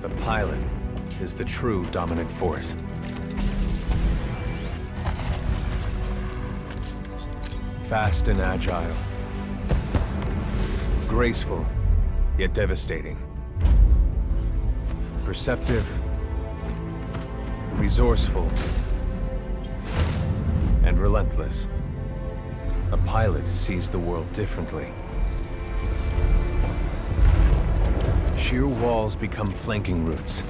the pilot is the true dominant force. Fast and agile. Graceful, yet devastating. Perceptive. Resourceful. And relentless. A pilot sees the world differently. Sheer walls become flanking routes.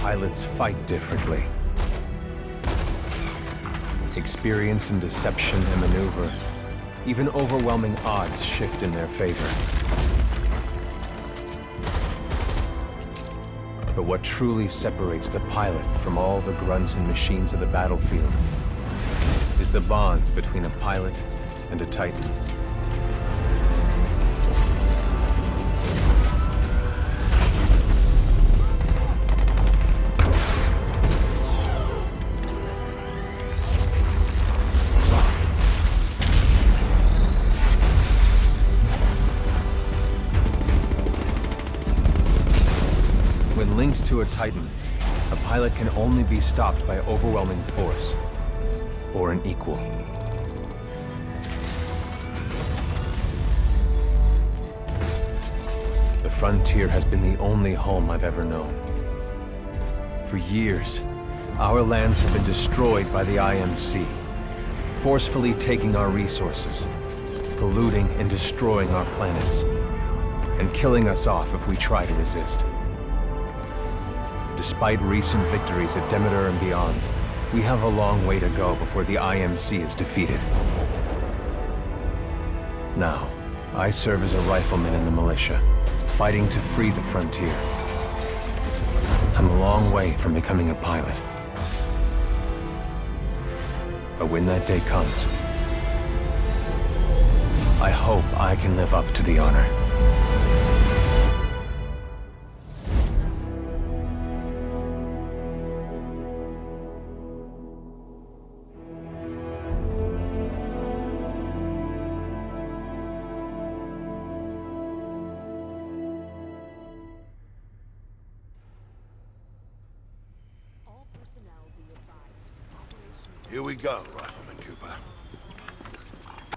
Pilots fight differently. Experienced in deception and maneuver, even overwhelming odds shift in their favor. But what truly separates the pilot from all the grunts and machines of the battlefield is the bond between a pilot and a titan. A Titan, a pilot can only be stopped by overwhelming force, or an equal. The frontier has been the only home I've ever known. For years, our lands have been destroyed by the IMC, forcefully taking our resources, polluting and destroying our planets, and killing us off if we try to resist. Despite recent victories at Demeter and beyond, we have a long way to go before the IMC is defeated. Now, I serve as a rifleman in the militia, fighting to free the frontier. I'm a long way from becoming a pilot. But when that day comes, I hope I can live up to the honor. Go, Rifleman Cooper.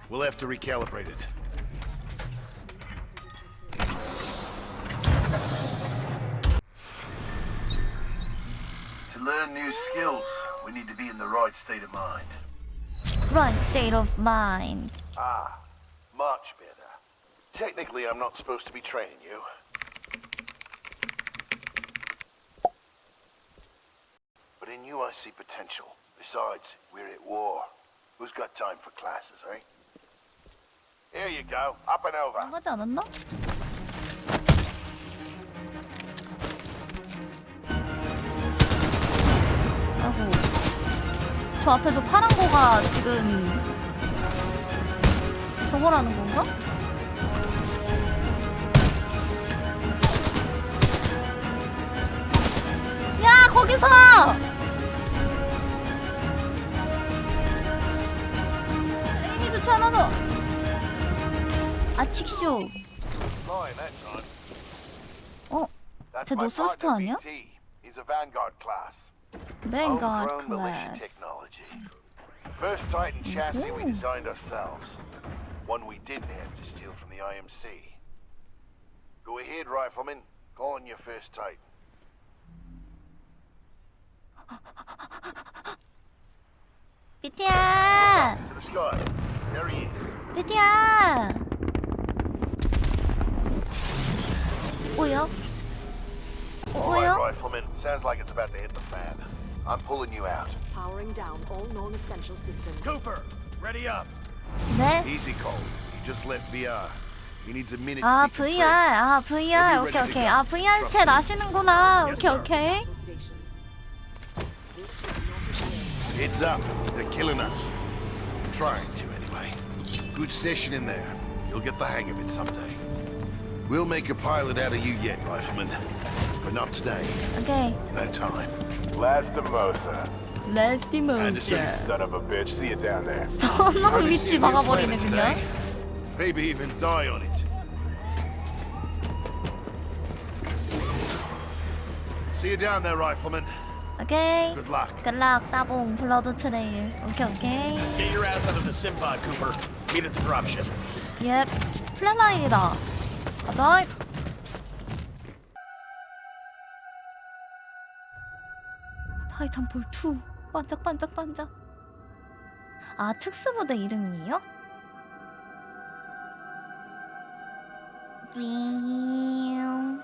We'll have to recalibrate it. To learn new skills, we need to be in the right state of mind. Right state of mind. Ah, much better. Technically, I'm not supposed to be training you. But in you, I see potential. Besides, we're at war. Who's got time for classes, eh? Here you go, up and over. 나가지 않았나? 아이고. 저 앞에 저 파란 거가 지금 저거라는 건가? 야 거기서! 에임이 좋지 않아서 아칙쇼 Flying that time. 어? That's 쟤 my 노스스터 partner, 아니야? BT. He's a Vanguard class. 뱅가드 Homegrown militia 클래스 technology. First Titan chassis we designed ourselves. One we didn't have to steal from the IMC. Go ahead, Rifleman. Call on your first Titan. 비티야! 비티야! 오요? 오요? Rifleman. Sounds like it's about to hit the fan. I'm pulling you out. Powering down all non-essential systems. Cooper, ready up. 네? Easy, Cole. You just left VR. He needs a minute 아 VR. 아 VR 오케이 오케이 아 VR 챗 아시는구나 오케이 오케이 Heads up. They're killing us. Trying to, anyway. Good session in there. You'll get the hang of it someday. We'll make a pilot out of you yet, Rifleman. But not today. 오케이 No time. Lastimosa. 레스티모 Anderson. Son of a bitch. See you down there. 선호 Hardly 위치 seen you playing 막아버리네 it 그냥 today. Maybe even die on it. See you down there, Rifleman. 오케이 Good luck. 굿락 따봉 블러드 트레일 오케이 오케이 Get your ass out of the Simpod, Cooper. Meet at the dropship. 예 플랫라인이다 가자 타이탄볼 2 반짝반짝반짝 아 특수부대 이름이에요? 징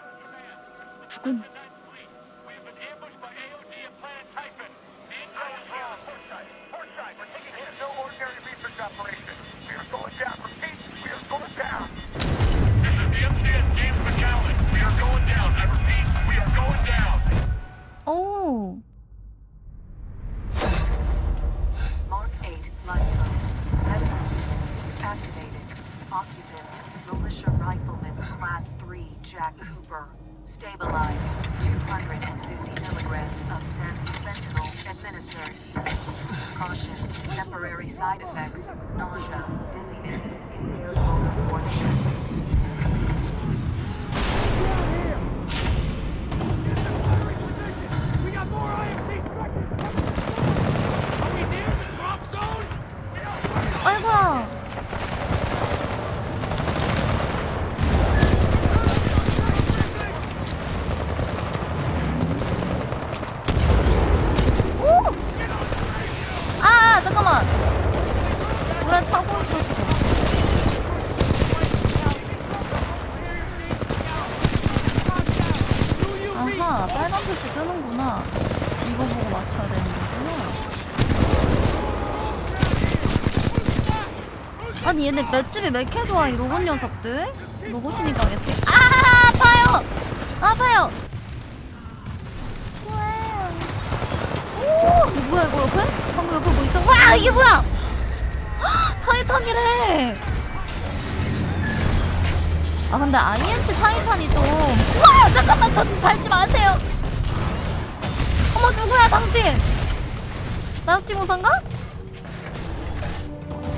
두근 오 Mark 8 light code. Activated. Occupant. Militia Rifleman Class 3 Jack Cooper. Stabilize. 250 milligrams of sense fentanyl administered. Caution. Temporary side effects. Nausea. Dizziness. The 아니 얘네 맷집이 왜 이렇게 좋아 이 로봇 녀석들 로봇이니까 겠지 아 아파요 아파요. 오 뭐야 이거 옆에? 방금 옆에 뭐 있죠? 와 이게 뭐야 헉, 타이탄이래 아 근데 IMC 타이탄이 좀 우와 잠깐만 저 밟지 마세요 어머 누구야 당신 나스티모산가?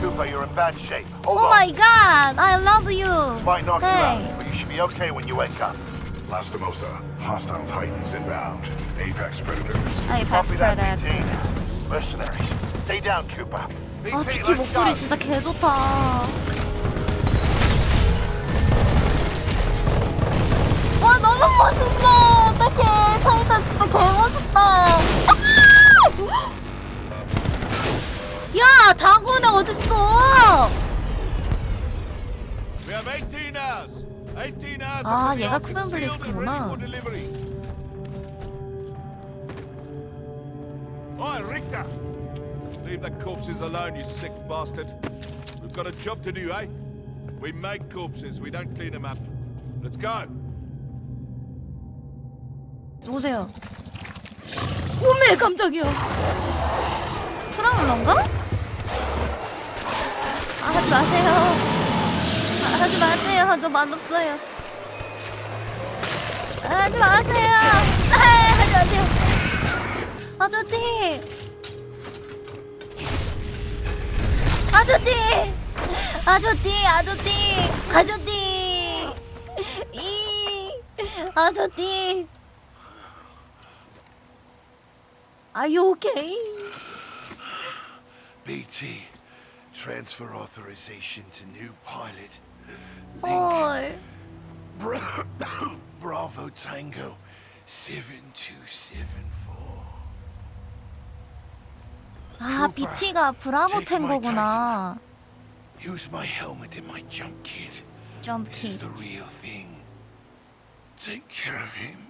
Cooper, you're in bad shape. Hold 오 on. 마이 갓 I love you Might knock you Hey. out, but you should be okay when you wake up. Lastimosa. Hostile Titans inbound. Apex Predators. 베스트 BT. Mercenaries. Stay down, Cooper. 아 let's 목소리. 진짜 개 좋다. 와 너무 멋있어. 어떡해. 타이탄 진짜 개 멋있다. 아! 야 다구네 어딨어? 아, until the 얘가 ark is 쿠벤 sealed and 블리스크구나. ready for delivery. Oi, Richter! Leave the corpses alone, you sick bastard. We've got a job to do, eh? We make corpses, we don't clean them up. Let's go. 누구세요? 오메 깜짝이야. 프라울런가? 아 하지 마세요. 아, 하지 마세요. 저 맛없어요. 아, 하지 마세요. 아, 하지 마세요. 아저씨. 아저씨. 아저씨. 아저씨. 아저씨. 이 아저씨. You okay? BT. Transfer authorization to new pilot. Link. 헐. Bra- Bravo Tango 7274. 아, BT가 브라보 Take my 탱고구나. Use my helmet and my jump kit. 점프 This is 킷. the real thing. Take care of him.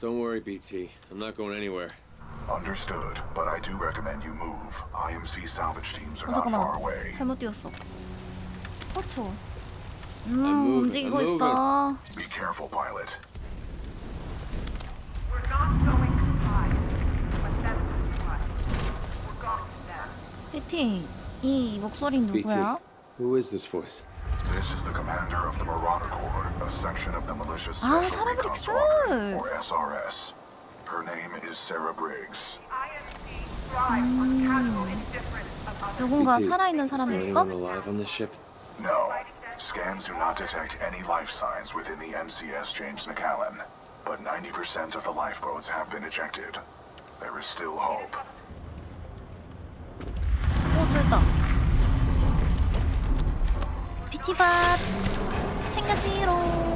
Don't worry, BT. I'm not going anywhere. Understood, but I do recommend you move. IMC salvage teams are 어 not far 잠깐만. away. 잘못 뛰었어. 그렇죠. 음 moving, 움직이고 I'm 있어. Be careful, pilot. We're not going to hide, but that's what. We're going to them. 피팅 이 목소리 BT. 누구야? Who is this voice? This is the commander of the Marauder Corps, a section of the militia ah, Special ah, Recon or SRS. Her name is Sarah Briggs. 음... 누군가 살아있는 사람 있어? alive on the ship? No. Scans do not detect any life signs within the MCS James MacAllan, but 90% of the lifeboats have been ejected. There is still hope. 어, 비티밥 챙겨지롱.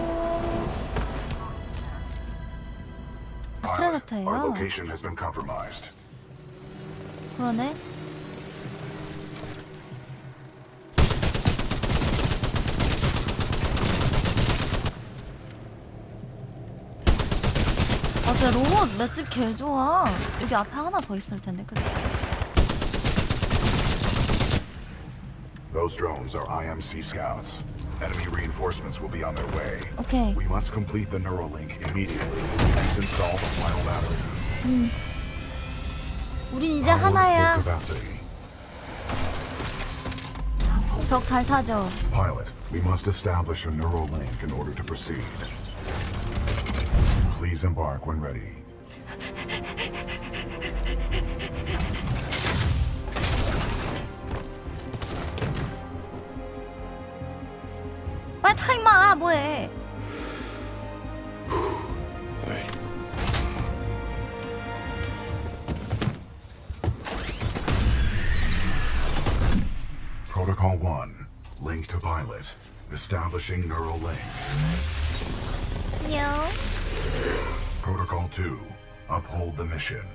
Compromised. 그러네. 아, 쟤 로봇 맷집 개 좋아. 여기 앞에 하나 더 있을 텐데, 그치? Those drones are IMC scouts. Enemy reinforcements will be on their way. 오케이. We must complete the Neuralink immediately. Please install the final battery. 우린 이제 Power at 하나야. full capacity. 벽 잘 타죠. Pilot, we must establish a neural link in order to proceed. Please embark when ready. 빨리 타 임마 뭐해 Alright. Protocol 1, link to pilot. Establishing neural link. 안녕 Protocol 2, uphold the mission.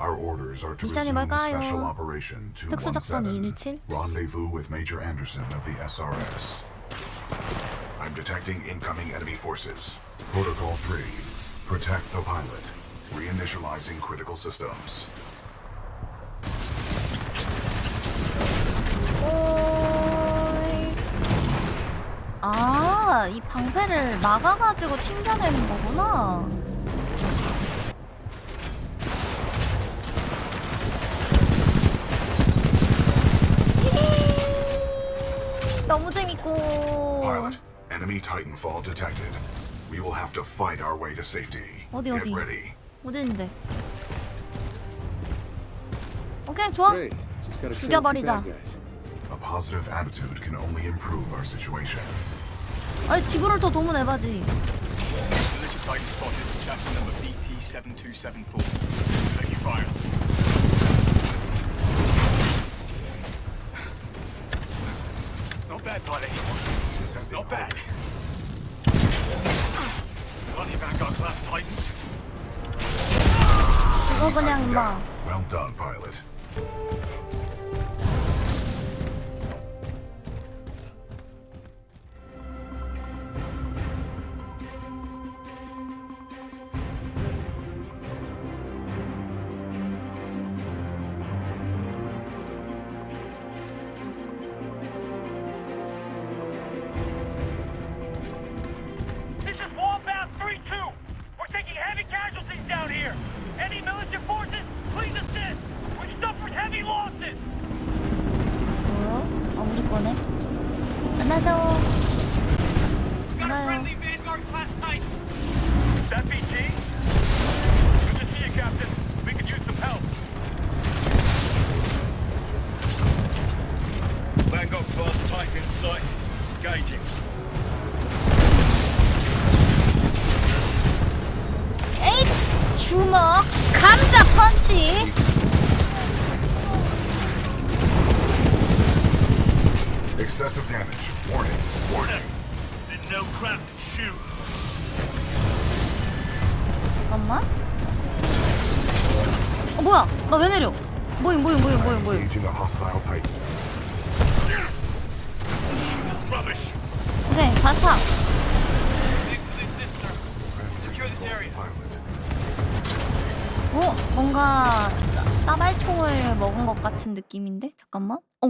Our orders are to 미션이 resume 뭘까요? Special Operation 특수작전 217. 217? Rendezvous with Major Anderson of the SRS. I'm detecting incoming enemy forces. Protocol 3, protect the pilot. Reinitializing critical systems. 오이 아 이 방패를 막아가지고 튕겨내는 거구나. 너무 재밌고 enemy Titanfall detected. We will have to fight our way to safety. 어디, Get 어디? ready. 어디 있는데 오케이 좋아 Great. Just gotta kill a few 죽여버리자. bad guys. A positive attitude can only improve our situation. 아니 지구를 더 도모내봐지 Militia fighter spotted. Chassis number BT-7274. Taking fire. Not bad, pilot. Not bad. Plenty of Vanguard class Titans. 이거 그냥 임마 Well done, pilot. 같은 느낌인데 잠깐만. 오.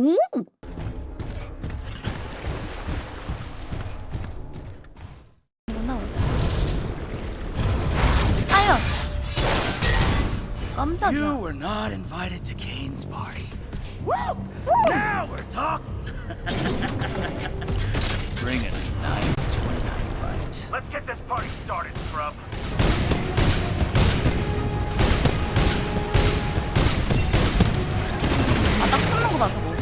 Hit me!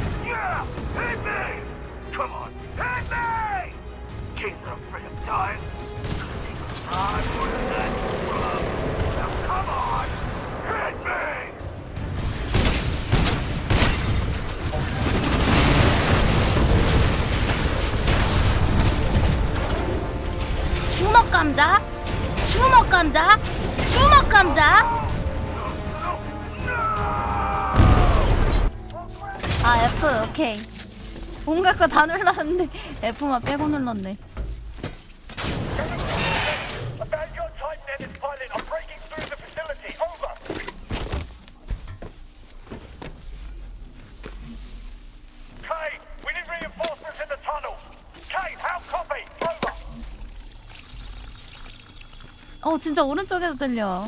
주먹 감자. 주먹 감자. 주먹 감자. 아 F 오케이. 온갖 거 다 눌렀는데 F만 빼고 눌렀네. 어 진짜 오른쪽에서 들려.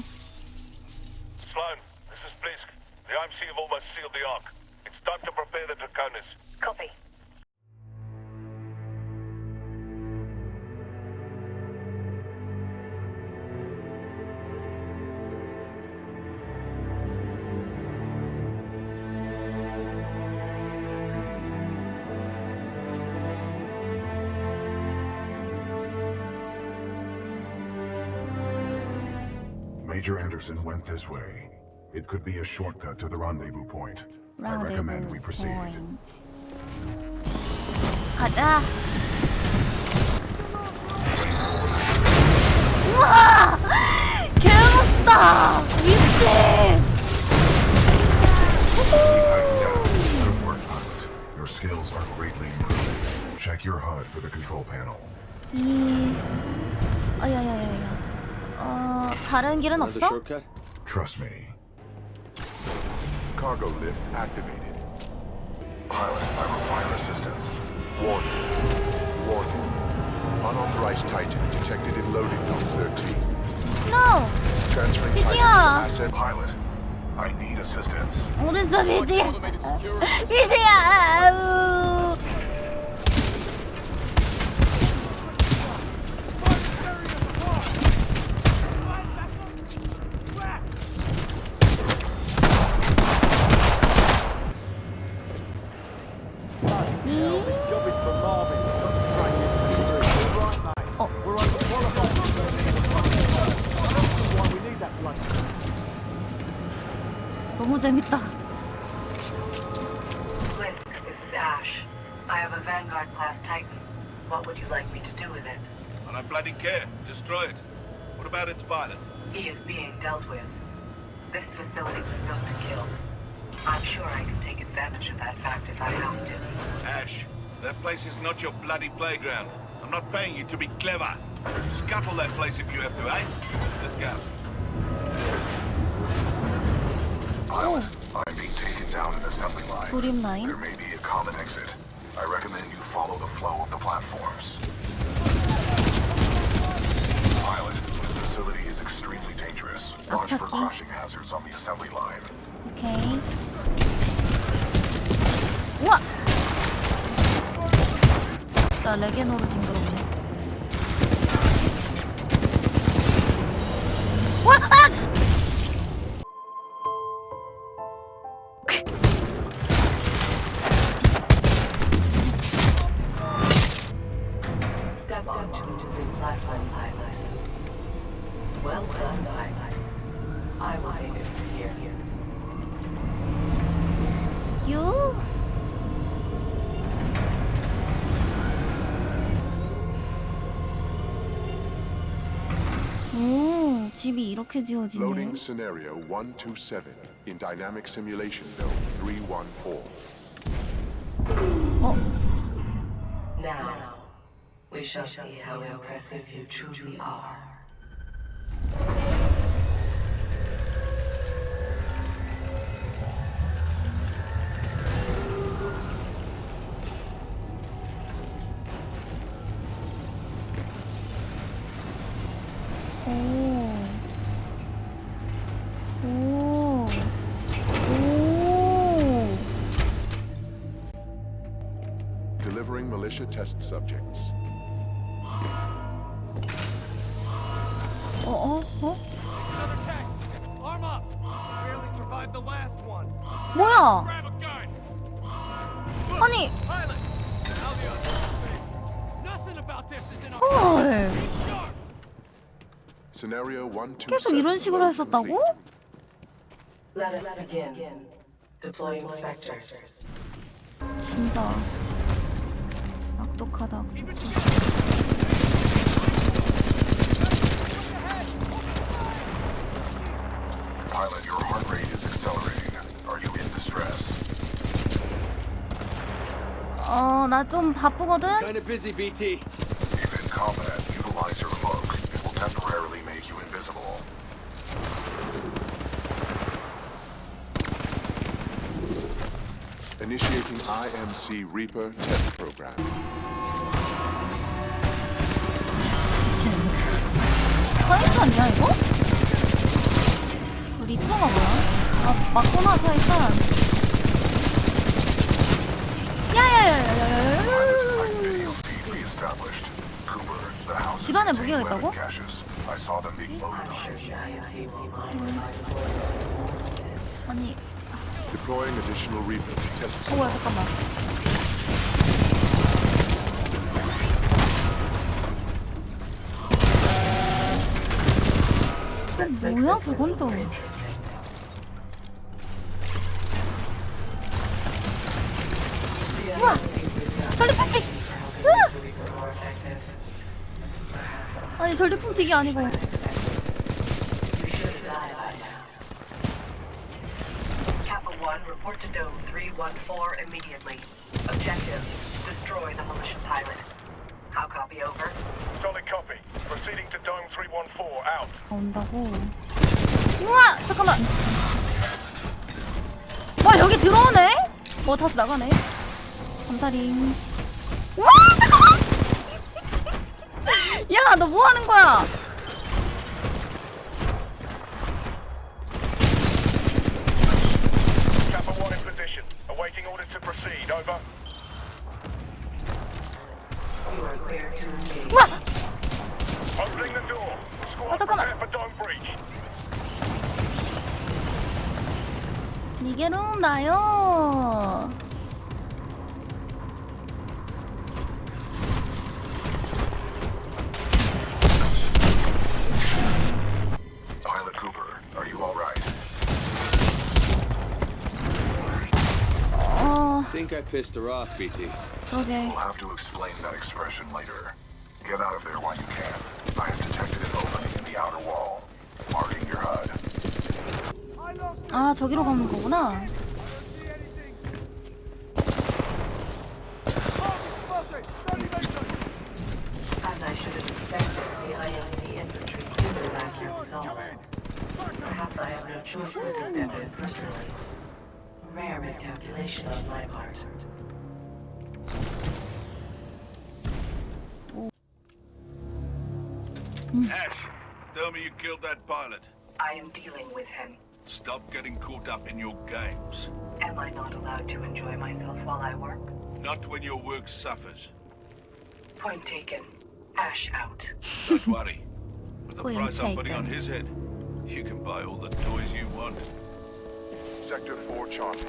Major Anderson went this way. It could be a shortcut to the rendezvous point. I recommend we proceed. 포인트. 가자. 우와! 개멋있다! 미친! Good work, pilot. Your skills are greatly improved. Check your HUD for the control panel. 이... 아야야야야. 어... 다른 길은 없어? shortcut? Trust me. Cargo lift activated. Pilot, I require assistance. Warning. Warning. Unauthorized Titan detected in loading dock 13. No! Transferring Did Titan to ya? asset. Pilot, I need assistance. 어딨어 미디야? 미디야! almost I missed. This is Ash. I have a Vanguard class Titan. What would you like me to do with it? I don't bloody care. Destroy it. What about its pilot? He is being dealt with. This facility was built to kill. I'm sure I can take advantage of that fact if I have to. Ash, that place is not your bloody playground. I'm not paying you to be clever. Scuttle that place if you have to, eh? Let's go. Pilot, I'm being taken down an assembly line. 조립 라인. There may be a common exit. I recommend you follow the flow of the platforms. Pilot, this facility is extremely dangerous. Watch for 앞차기. crushing hazards on the assembly line. 오케이. 우와! 나 레게노로 징그럽네. 와! Loading scenario 127 in dynamic simulation node 314. Oh. Now, we shall see how impressive you truly are. Test subjects. 어, 어, 어? Another test. Arm up. Barely survived the last one. 뭐야? Grab a gun. 아니, Pilot. Now the other. Nothing about this is in our. Scenario 127. 계속 이런 식으로 했었다고? Let us begin. Deploying specters. 진짜 악독하다. Pilot, your heart rate is accelerating. Are you in distress? 어, 나 좀 바쁘거든. Kinda busy, BT. MC Reaper test program. 파이트 아니야 이거? 리퍼가 뭐야? 아 맞고 나서 일단 집안에 무기가 있다고? 아니 Deploying additional rebuild test. 우와 잠깐만. 뭐야 저건 또? 우와! 전리품튀! 으아! 아니 전리품튀기 아니고 다시 나가네. 감사링. pissed her off, BT. 그러게. We'll have to explain that expression later. Get out of there while you can. I have detected an opening in the outer wall. Marking your HUD. 아 저기로 가는 거구나. As I should have expected, the IMC infantry do lack your resolve. Perhaps I have no choice but to step in personally. Rare miscalculation on my part. Hmm. Ash, tell me you killed that pilot. I am dealing with him. Stop getting caught up in your games. Am I not allowed to enjoy myself while I work? Not when your work suffers. Point taken. Ash out. Don't worry. With the Point price I'm putting on his head, you can buy all the toys you want. Sector 4 Charlie.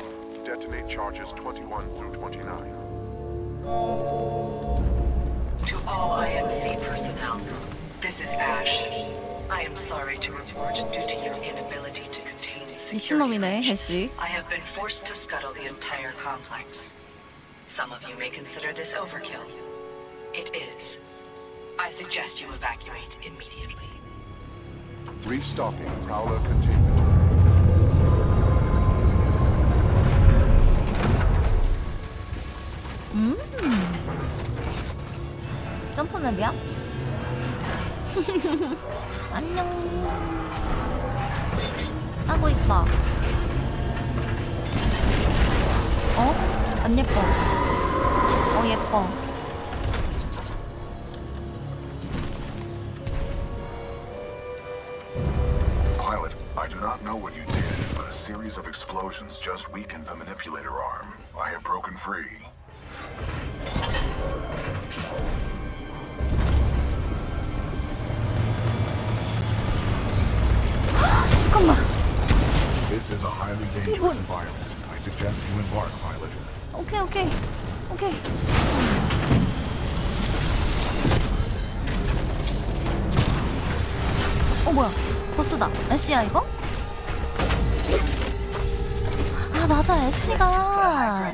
Detonate charges 21 through 29. To all IMC personnel, this is Ash. I am sorry to report due to your inability to contain security 미친놈이네 breach, 해시. I have been forced to scuttle the entire complex. Some of you may consider this overkill. It is. I suggest you evacuate immediately. Restocking Prowler containment. 음. 점프맵이야? 안녕. 하고 있다. 어? 안 예뻐. 어 예뻐. Pilot, I do not know what you did, but a series of explosions just weakened the manipulator arm. I have broken free. 잠깐만. This is a highly dangerous environment. I suggest you embark, pilot. 오케이 오케이 오케이. 어 뭐야? 보스다. 애쉬야 이거? 아 맞아 애쉬가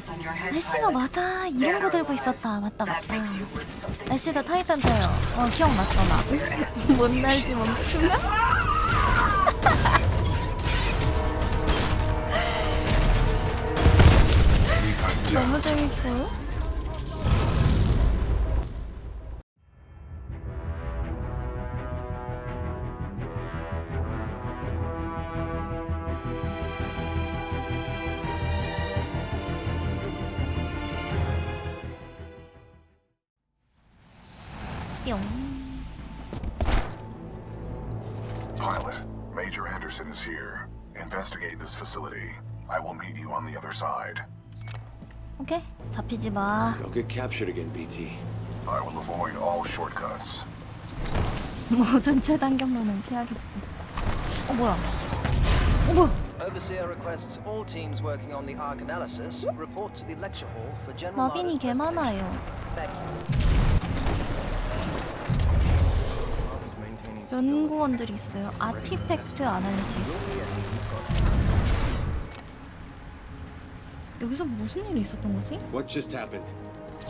애쉬가 맞아 이런 거 들고 있었다 맞다 맞다 애쉬도 타이탄 타요 어 기억났어 나못 날지 멈추면 너무 재밌어 뿅 Pilot, Major Anderson is here. Investigate this facility. I will meet you on the other side. 오케이 잡히지 마 Don't get captured again, BT. I will avoid all shortcuts. 모든 최단 경로는 피하겠다 어 뭐야 어 뭐야 Overseer requests all teams working on the arc analysis report to the lecture hall for general 마빈이 개 많아요 Thank you. 연구원들이 있어요 아티팩트 아날리시스 여기서 무슨 일이 있었던 거지? What just happened?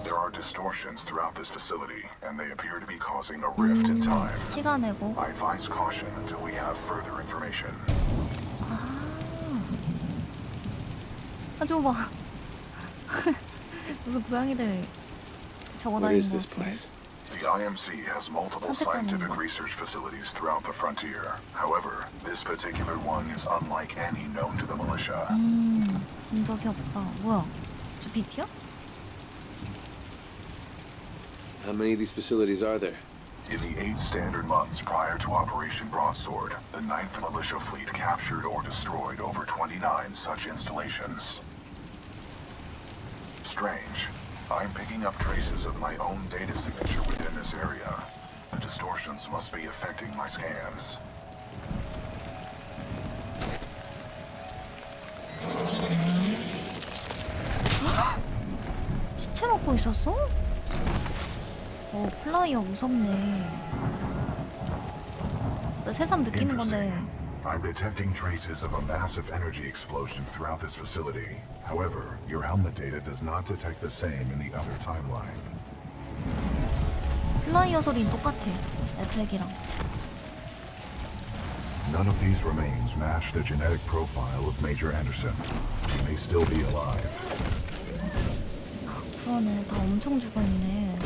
There are distortions throughout this facility, and they appear to be causing a rift in time. 시간 내고 I advise caution until we have further information. 아 저거 봐 무슨 고양이들 적어 What 다니는 is 거 this 같은데 place? The IMC has multiple scientific research facilities throughout the frontier. However, this particular one is unlike any known to the militia. 음본 적이 없다 뭐야 저 BT야? How many of these facilities are there? In the eight standard months prior to Operation Broadsword, the 9th Militia Fleet captured or destroyed over 29 such installations. Strange. I'm picking up traces of my own data signature within this area. The distortions must be affecting my scans. 시체 먹고 있었어? 어 플라이어 무섭네 나 새삼 느끼는 건데 I'm detecting traces of a massive energy explosion throughout this facility. However, your helmet data does not detect the same in the other timeline. 플라이어 소리는 똑같아 에펙이랑 None of these remains match the genetic profile of Major Anderson. He may still be alive. 그러네 다 엄청 죽어있네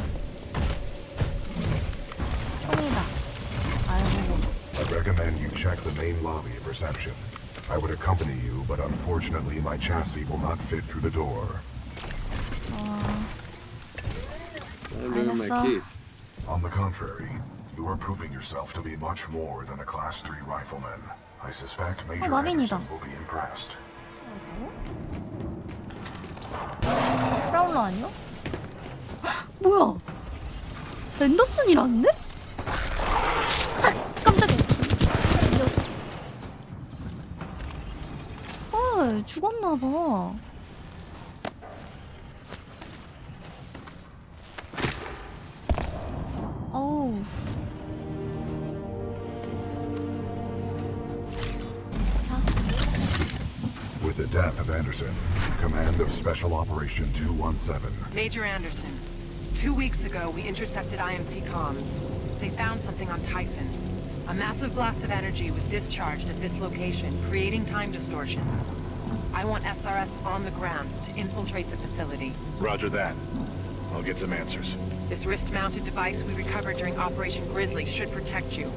총이다 알고 I recommend you check the main lobby of reception. I would accompany you, but unfortunately my chassis will not fit through the door. 어... I remember my 알겠어. key. On the contrary, you are proving yourself to be much more than a Class 3 rifleman. I suspect Major 마빈이다. Anderson will be impressed. 프라울러 아니야? 헉, 뭐야 앤더슨이라는데? 죽었나봐 어우 With the death of Anderson, command of Special Operation 217. Major Anderson, two weeks ago we intercepted IMC comms. They found something on Typhon. A massive blast of energy was discharged at this location, creating time distortions. I want SRS on the ground to infiltrate the facility. Roger that. I'll get some answers. This wrist-mounted device we recovered during Operation Grizzly should protect you.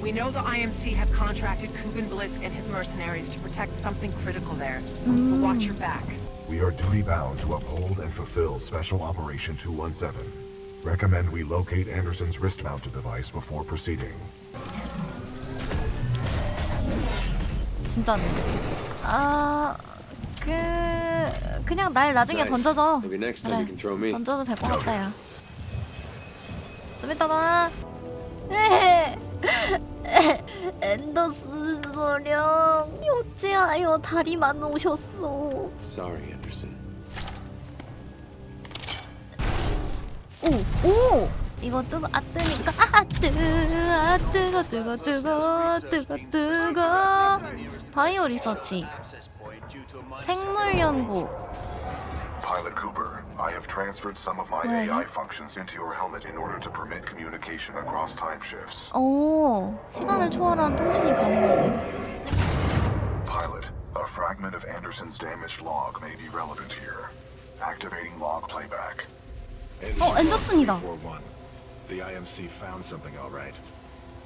We know the IMC have contracted Kuben Blisk and his mercenaries to protect something critical there, mm. so watch your back. We are duty bound to uphold and fulfill Special Operation 217. Recommend we locate Anderson's wrist-mounted device before proceeding. 진짜네. 아... 그 그냥 날 나중에 던져줘. Me. 던져도 될 것 같아요. 좀 이따 봐. 에, 앤더슨 소령 어찌하여 다리만 오셨소. Sorry, Anderson. 오, 오! 이거 뜨거, 아, 뜨니까, 아, 뜨, 아, 뜨거, 뜨거, 뜨거, 뜨거, 뜨거. 바이오 리서치. 생물 연구. Pilot Cooper, I have transferred some of my AI functions into your helmet in order to permit communication across time shifts. 오, 시간을 초월한 통신이 가능하대. Pilot, a fragment of Anderson's damaged log may be relevant here. Activating log playback. 어, 앤더슨이다. the IMC found something all right.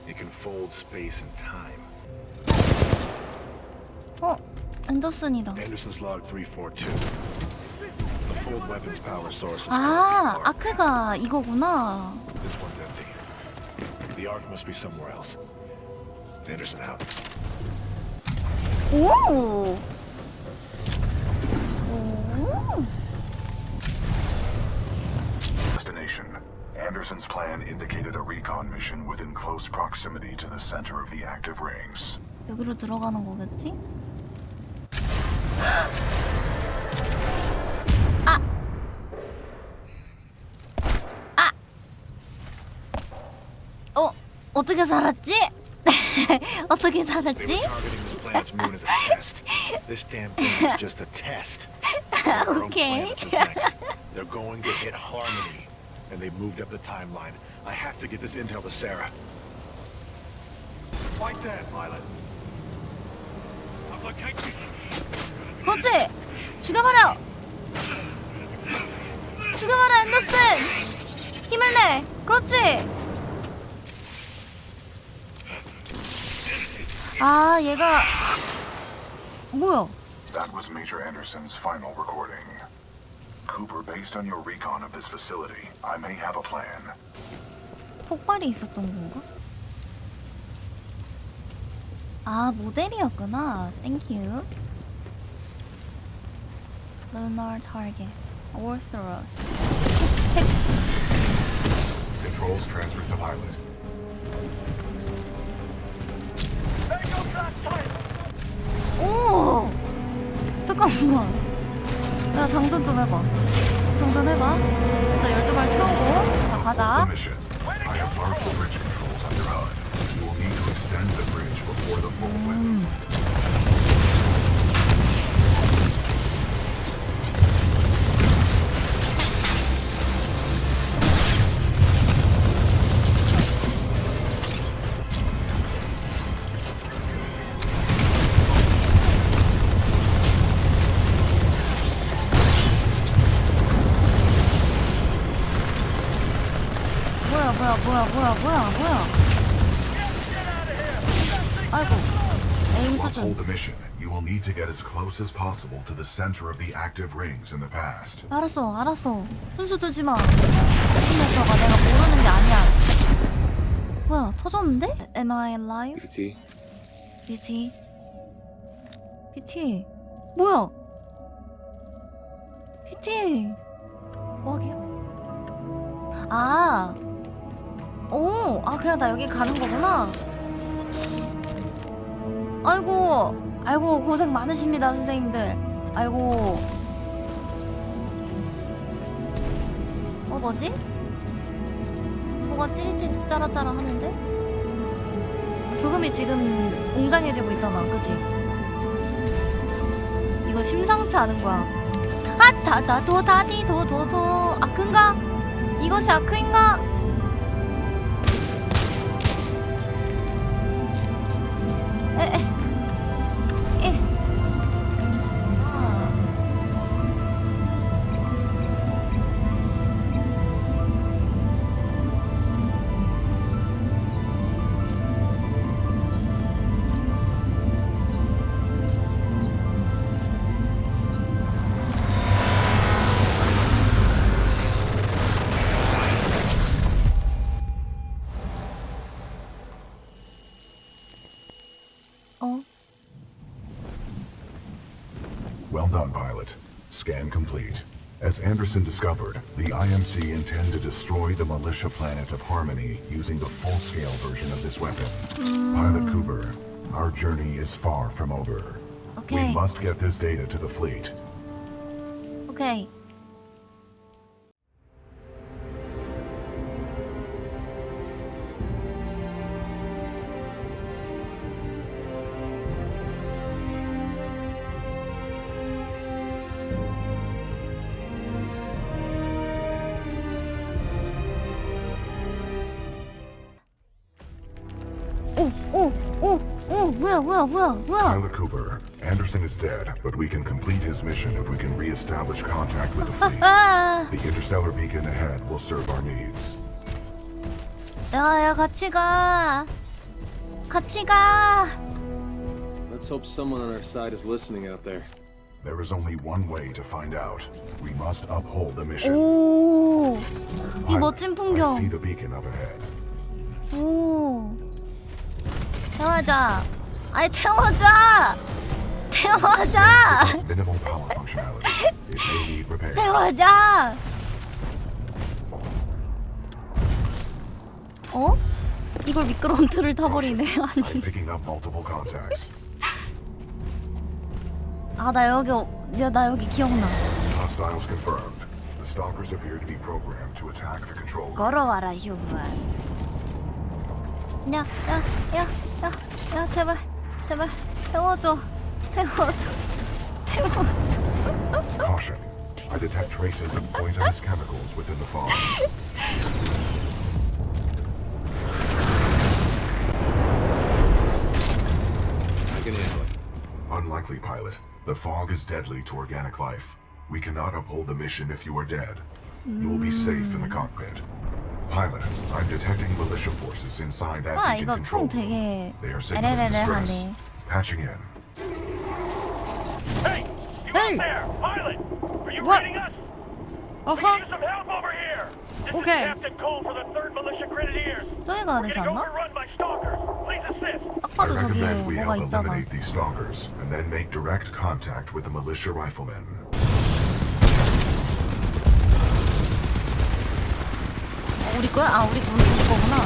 It can fold space and time. Oh, 앤더슨이다. Anderson's log 342. The fold weapons power source is 아, 아크가 이거구나. This one's empty. The Ark must be somewhere else. Anderson out. Destination Anderson's plan indicated a recon mission within close proximity to the center of the active rings. 여기로 들어가는 거겠지? 아! 아! 어? 어떻게 살았지? 어떻게 살았지? Planet's moon is a test. This damn thing is just a test. Our own Okay. planets is next. They're going to hit Harmony. And they moved up the timeline. I have to get this intel to Sarah. Right there, pilot. I've located 그렇지! 죽여버려! 죽여버려 앤더슨! 힘을 내! 그렇지! 아 얘가 뭐야? That was Major Anderson's final recording. Cooper, based on your recon of this facility, I may have a plan. 폭발이 있었던 건가? 아 모델이었구나. 땡큐. Lunar target. Orthros. Controls transferred to pilot. 오! 잠깐만. 야 장전 좀 해봐. 장전해봐. 일단 12발 채우고. 자 가자. Mission. 뭐야 뭐야 뭐야 뭐야. 아이고. 에임 To 수준. uphold the mission, you will need to get as close as possible to the center of the active rings in the past. 알았어 알았어. 순수 두지 마. 이 녀석아 내가 모르는 게 아니야. 뭐야 터졌는데? Am I alive? PT. BT. BT. 뭐야? BT. 뭐하게? 아. 오, 아 그냥 나 여기 가는 거구나. 아이고, 아이고 고생 많으십니다 선생님들. 아이고. 어 뭐지? 뭐가 찌릿찌릿 짜라짜라 하는데? 교금이 지금 웅장해지고 있잖아, 그치? 이거 심상치 않은 거야. 아, 다다 도다디 도도도 아크인가? 이것이 아크인가? As Anderson discovered, the IMC intend to destroy the militia planet of Harmony using the full-scale version of this weapon. Pilot hmm. Cooper, our journey is far from over. Okay. We must get this data to the fleet. 오 뭐야, 뭐야, 뭐야, 뭐야? Pilot Cooper, Anderson is dead, but we can complete his mission if we can re-establish contact with the fleet. 아, The interstellar beacon ahead will serve our needs. 야, 야, 같이 가. 같이 가. Let's hope someone on our side is listening out there. There is only one way to find out. We must uphold the mission. 오, 이 Pilot, 멋진 I see 풍경. the beacon up ahead. 오, 태워자. 아이 태워자. 태워자. 태워자. 어? 이걸 미끄러운 틀을 타버리네. 아니. 아, 나 여기, 어- 야, 나 여기 기억나. 걸어와라, 휴먼. 야, 야, 야, 야, 야, 제발, 제발, 태워줘. 태워줘. 태워줘. Caution. I detect traces of poisonous chemicals within the fog. I can handle it. Unlikely, pilot. The fog is deadly to organic life. We cannot uphold the mission if you are dead. You will be safe in the cockpit. Pilot, I'm detecting militia forces inside that 와, beacon 이거 control 총 room. 되게 They are signaling distress. 에레레레하네. Patching in. Hey! You Hey! out there! Pilot! Are you What? reading us? Uh We huh. need some help over here! This Okay. is Captain Cole for the 3rd Militia Grenadiers! 저기 가야 We're 되지 getting 않나? overrun by stalkers! Please assist! 딱 I 봐도 저기 recommend we 뭐가 help 있잖아. eliminate these stalkers and then make direct contact with the militia riflemen. 우리 거야? 아 우리 군 우리 거구나.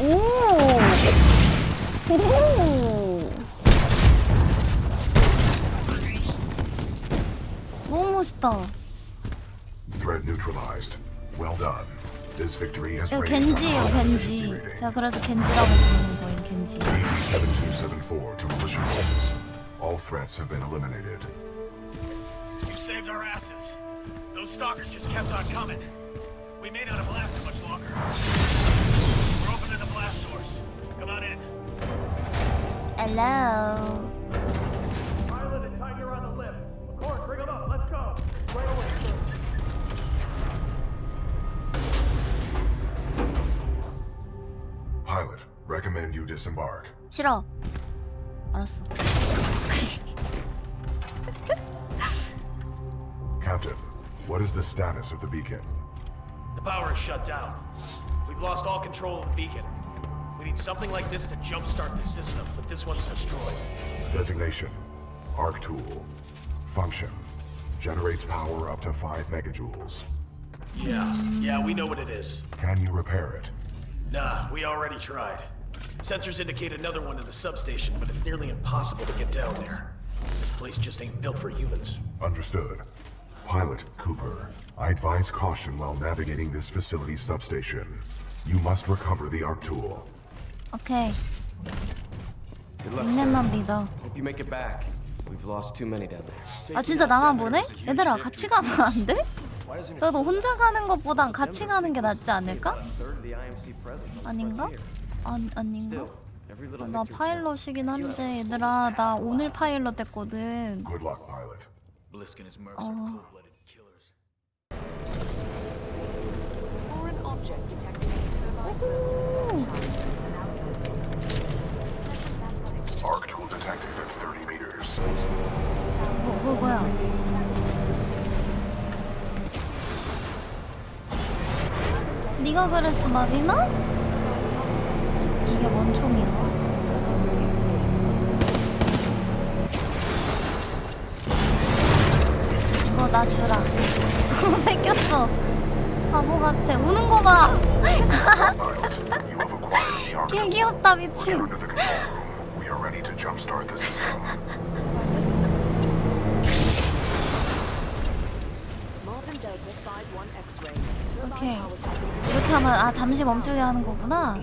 오! 오! 너무 멋있다. Threat neutralized. Well done. This victory has 이거 raised our 겐지예요, whole 겐지. efficiency rating. 제가 그래서 겐지라고 부르는 거예요, 겐지. 7274 to militia forces. All threats have been eliminated. You saved our asses. Those stalkers just kept on coming. We may not have lasted much longer. We're opening the blast source. Come on in. Hello. Pilot, recommend you disembark. 싫어. 알았어. Captain, what is the status of the beacon? The power is shut down. We've lost all control of the beacon. We need something like this to jumpstart the system, but this one's destroyed. Designation Arc Tool. Function Generates power up to 5 megajoules. Yeah, yeah, we know what it is. Can you repair it? Nah, we already tried. Sensors indicate another one in the substation, but it's nearly impossible to get down there. This place just ain't built for humans. Understood. Pilot Cooper, I advise caution while navigating this facility's substation. You must recover the arc tool. 오케이. Good luck, 닉네임만 sir. 믿어. Hope you make it back. We've lost too many down there. 아 진짜 나만 보내? 얘들아 같이 가면 안 돼? 그래도 혼자 가는 것보단 같이 가는 게 낫지 않을까? 아닌가? 아, 아닌가? 아, 나 파일럿이긴 한데 얘들아 나 오늘 파일럿 됐거든 어. are cold-blooded killers. Foreign object detected. Arc tool detected at 30 meters. 뭐, 뭐, 뭐야 네가 그랬어 마비나? 이게 뭔 총이야? 이거 나 주라 뺏겼어 바보 같아 우는 거봐 개 귀엽다 미친 We are ready to jumpstart the system. Marvin Delta Side 1 X-ray. 오케이 이렇게 하면 아 잠시 멈추게 하는 거구나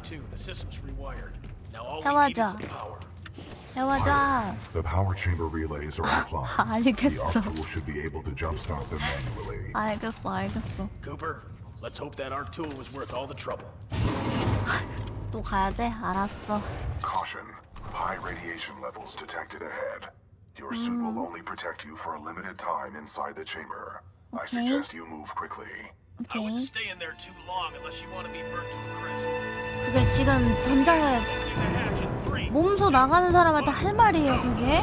Just in time, too. The system's rewired. Now all we need is 해보자. some power. 해보자. The power chamber relays are offline. The 알겠어. arc tool should be able to jumpstart them manually. 알겠어, 알겠어. Cooper, let's hope that arc tool was worth all the trouble. 또 가야 돼? 알았어. Caution. High radiation levels detected ahead. Your suit will only protect you for a limited time inside the chamber. I Okay. suggest you move quickly. 그게 지금 전자에 몸소 나가는 사람한테 할 말이에요, 그게?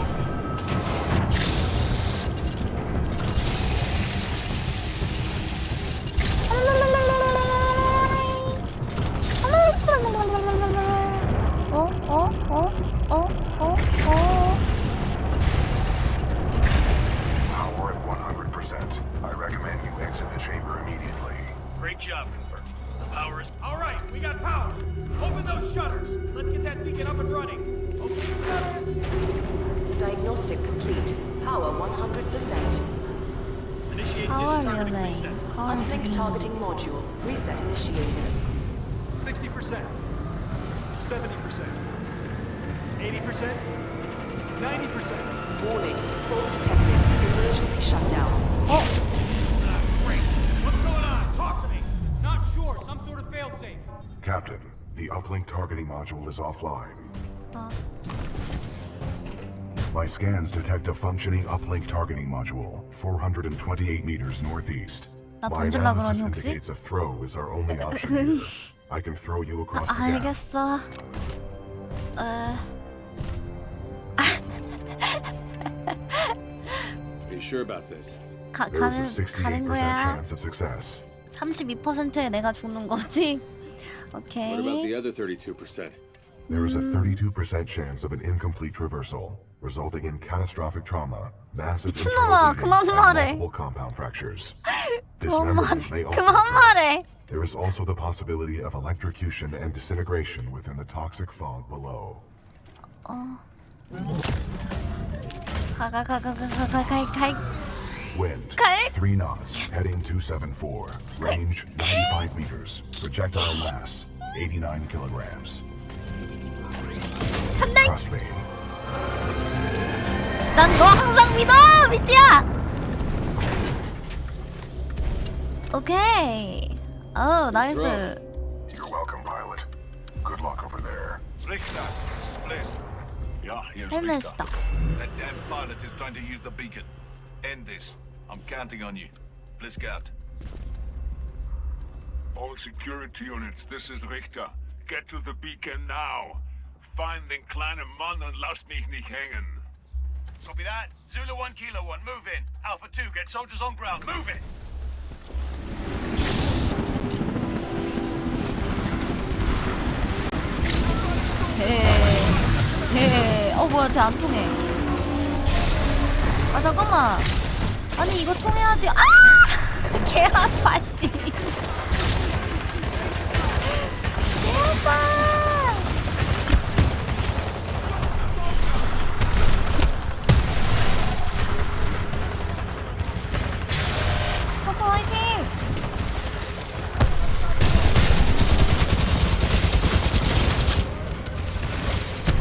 module is offline. 어. My scans detect a functioning uplink targeting module, 428 meters northeast. 나 My 던질라 analysis 그러니 혹시? indicates a throw is our only option here. I can throw you across the gap. 알겠어. 어... Are you sure about this? 가, There's 가는, a 68% 가는 거야. chance of success. 32%에 내가 죽는 거지? Okay. What about the other 32%? There is a 32% chance of an incomplete traversal, resulting in catastrophic trauma, massive internal bleeding, and multiple compound fractures. Dismemberment may also occur. There is also the possibility of electrocution and disintegration within the toxic fog below. Oh. Wind, Okay. 3 knots, heading 274. Range, 95 meters. Projectile mass, 89 kilograms. Trust me. 난 너 항상 믿어, 미띠야. 오케이. 어, 나이스. You're welcome, pilot. Good luck over there. Richter, please. Yeah, here's 헬멧이다. Richter. That damn pilot is trying to use the beacon. End this. I'm counting on you. Blisk out. All security units, this is Richter. Get to the beacon now. find den kleinen Mann und lass mich nicht hängen. Copy that. Zulu 1, Kilo 1, move in. Alpha 2, get soldiers on ground. Move it! 네. 어 뭐야 쟤 안 통해. 아 잠깐만. 아니 이거 통해야지. 아! 개 아파 씨. 개 아파. 커커 화이팅!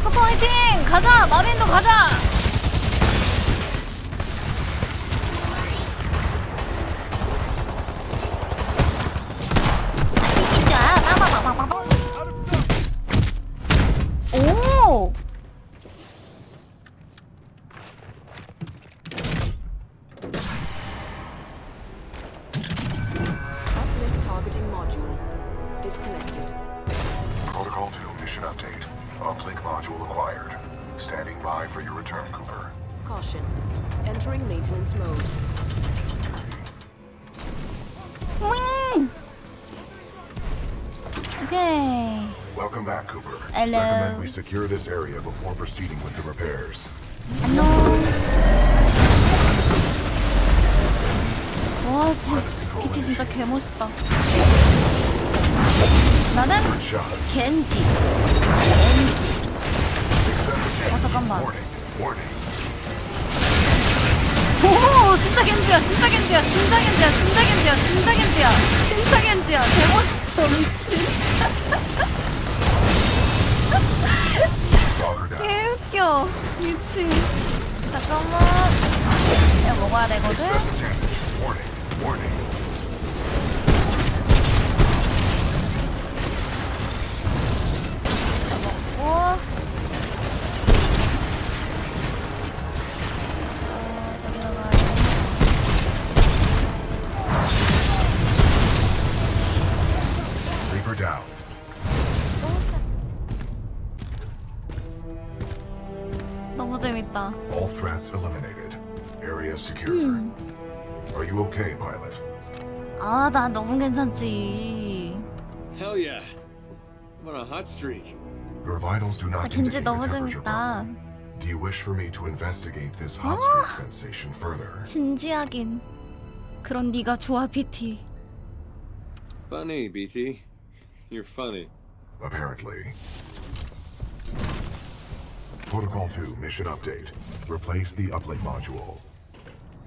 커커 화이팅! 가자! 마빈도 가자! secure this area before proceeding with the repairs. 안녕. 와, 씨. PT 진짜 개멋있다. 나는 겐지. 겐지. 되거든? 나 너무 괜찮지. Hell yeah. I'm on a hot streak. Your vitals do 아, not 겐지 indicate a 너무 temperature 재밌다. problem. Do you wish for me to investigate this hot 아. streak sensation further? 진지하긴. 그런 네가 좋아, PT. Funny, BT. You're funny. Apparently. Protocol 2 mission update. Replace the uplink module.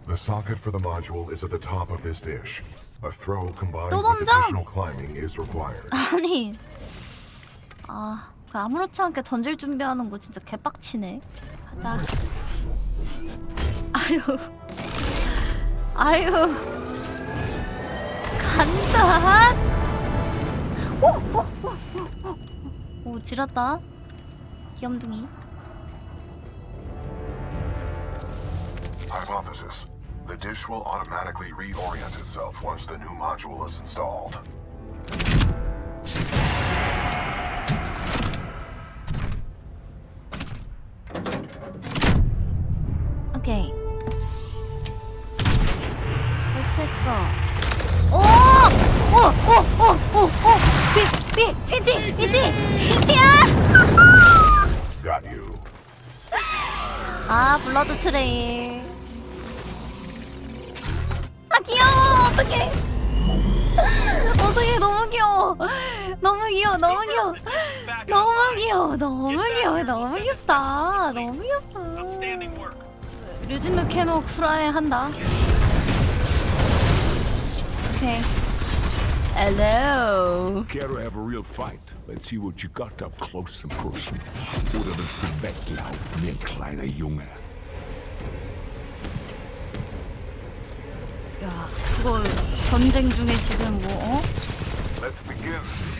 The socket for the module is at the top of this dish. A throw combined 또 with 던져! additional climbing is required. 아니. 아, 그 아무렇지 않게 던질 준비하는 거 진짜 개빡치네. 가자. 아유. 아유. 간다. 오, 오, 오, 오, 오. 오, 지렸다. 귀염둥이. Hypothesis. The dish will automatically reorient itself once the new module is installed. 오케이. 설치했어. 오! 오! 오! 오! 오! 오! 피! 피! 피티! 피티! 피티야! Got you. 아, 블러드 트레일. 귀여워, 너무 귀여워, 너무 귀엽다! 너무 귀엽다! 류진우 캐노 쿠라에 한다. 오케이. Hello. Care to have a real fight? Let's see what you got up close and personal. Oder willst du weglaufen ein kleiner Junge? 야, 그거 전쟁 중에 지금 뭐, 어? Let's begin.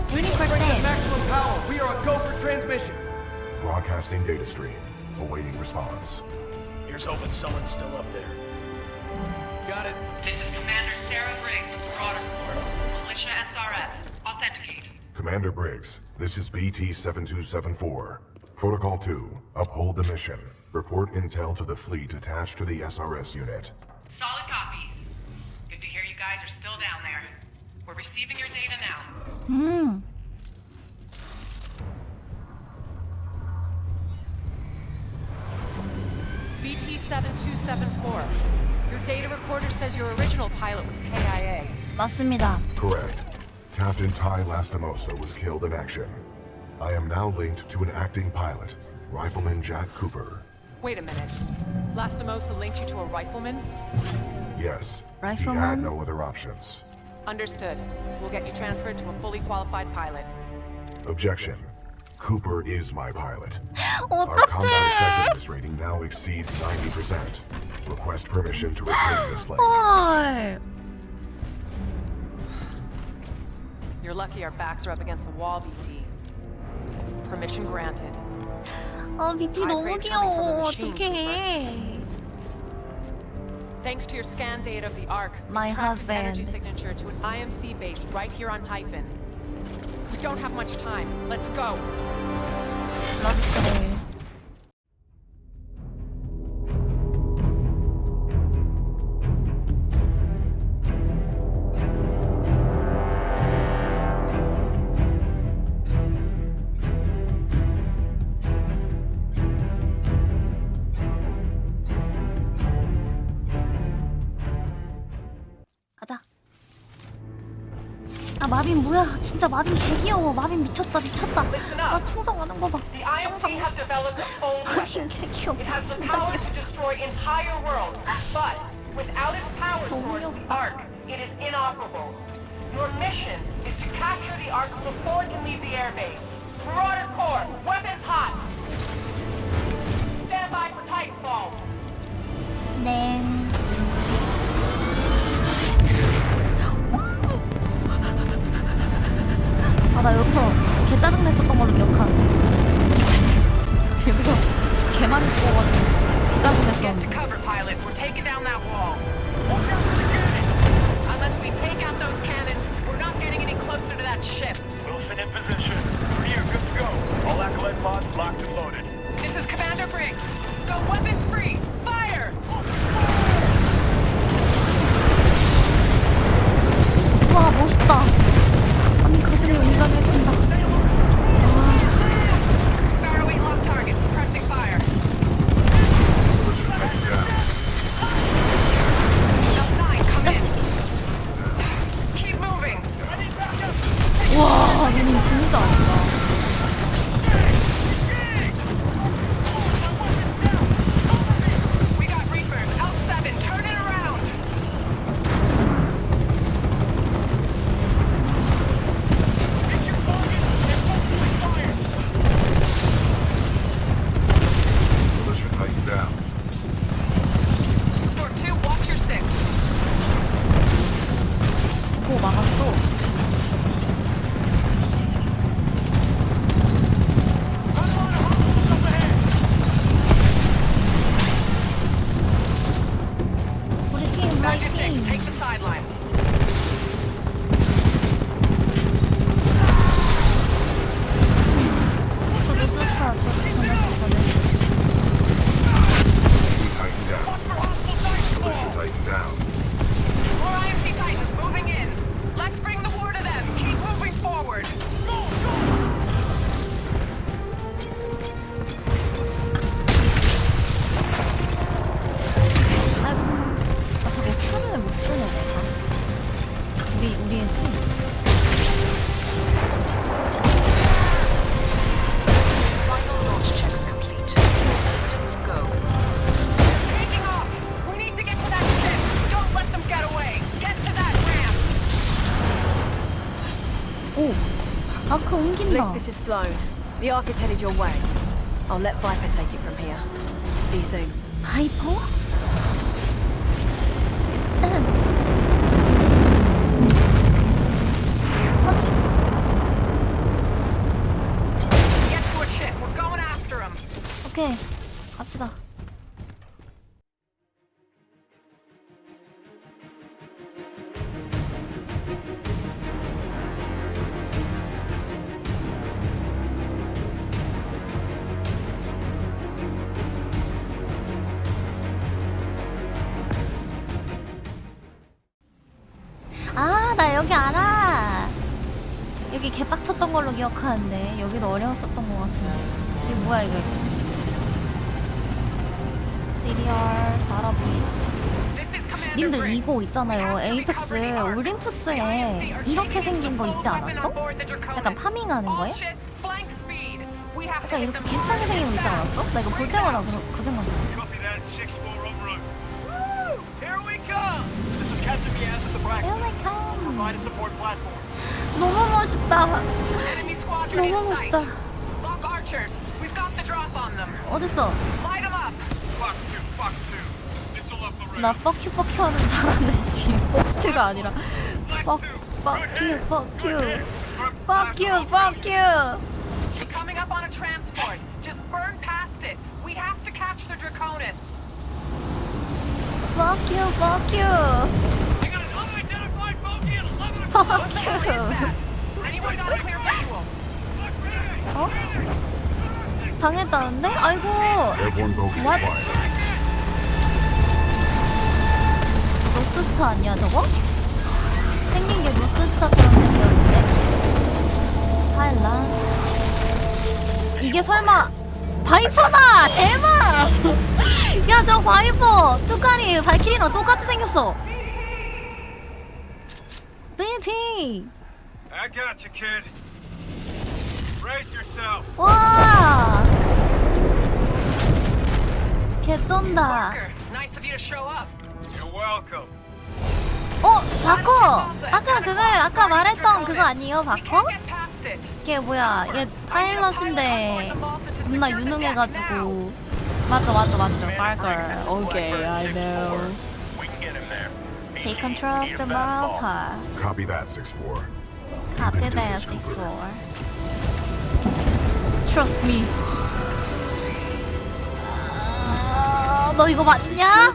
Bring to maximum power. We are a go for transmission. Broadcasting data stream. Awaiting response. Here's hoping someone's still up there. Got it. This is Commander Sarah Briggs of Marauder Corps, Militia SRS. Authenticate. Commander Briggs, this is BT-7274. Protocol 2, uphold the mission. Report intel to the fleet attached to the SRS unit. Solid copy. Good to hear you guys are still down there. We're receiving your data now. 음. BT-7274. Your data recorder says your original pilot was KIA. 맞습니다. Correct. Captain Ty Lastimosa was killed in action. I am now linked to an acting pilot, Rifleman Jack Cooper. Wait a minute. Lastimosa linked you to a rifleman? Yes, he had Rifleman? no other options. Understood. We'll get you transferred to a fully qualified pilot. Objection. Cooper is my pilot. Our combat 어떡해. effectiveness rating now exceeds 90%. Request permission to retain this link. 헐. You're lucky our backs are up against the wall, BT. Permission granted. 아 BT 너무 praise coming from 귀여워. the machine, 어떡해. Thanks to your scan data of the Ark, My its energy signature to an IMC base right here on Typhon. We don't have much time. Let's go. 러 진짜 마빈 개 귀여워. 마빈 미쳤다 미쳤다. 나 충성하는 거 봐. The IMC has developed a full 마빈 개 귀여워. It has the 진짜 귀여워. to destroy entire worlds, but without its power source, the Ark, it is inoperable. Your mission is to capture the Ark before it can leave the airbase. Marauder Corps, weapons hot. Stand by for Titanfall. 네. 아, 나 여기서 개 짜증냈었던 걸로 기억하는데. 여기서 개 많이 죽어가지고 개 Get to 짜증냈었는데. cover, pilot. We're taking down that wall. Unless we take out those cannons, we're not getting any closer to that ship. Wilson in position. Greer, good to go. All acolyte pods locked and loaded. This is Commander Briggs. Go weapons free. Fire! 와, 멋있다. 아니 거슬을 운전해준다. This is Slone. The Ark is headed your way. I'll let Viper take it from here. See you soon. 바 님들 이거 있잖아요. 에이펙스 올림푸스에 이렇게 생긴 거 있지 않았어? 약간 파밍하는 거에? 약간 이렇게 비슷하게 생긴 거 있지 않았어? 나 이거 볼 때마다 그, 그 생각 나. Copy that, 6-4 en route. Woo! Here we come! This is Captain Miaz at the Braxton. Here we come. Provide a support platform. 너무 멋있다. 너무. 멋있다. 어딨어? 나 뻑큐 뻑큐 하는 사람인데 지 호스트가 아니라 뻑 뻑큐 뻑큐 뻑큐 뻑큐 Coming up on a transport. Just burn past it. We have to catch the Draconis. Fuck you, fuck you. I got an unidentified bogey at 11 o'clock. Fuck you. Anyone got a clear visual? 어? 당했다는데? 아이고. What? 로스스타 아니야 저거? 생긴 게 로스스타처럼 생겼는데? 하일라. 이게 설마 바이퍼다! 대박! 야 저 바이퍼! 뚜까리 발키리랑 똑같이 생겼어. BT! I got you, kid. Brace yourself. 와! 개쩐다. Nice of you to show up. 어, 바커! 아까 그거, 아까 말했던 그거 아니에요, it. 걔 뭐야, 얘 파일럿인데 겁나 유능해가지고. 맞죠, 맞죠, 맞죠. 바커. 오케이, I know. Take control of the motor. Copy that, 6-4. Copy that, 6-4. Trust me. 아, 너 이거 맞냐?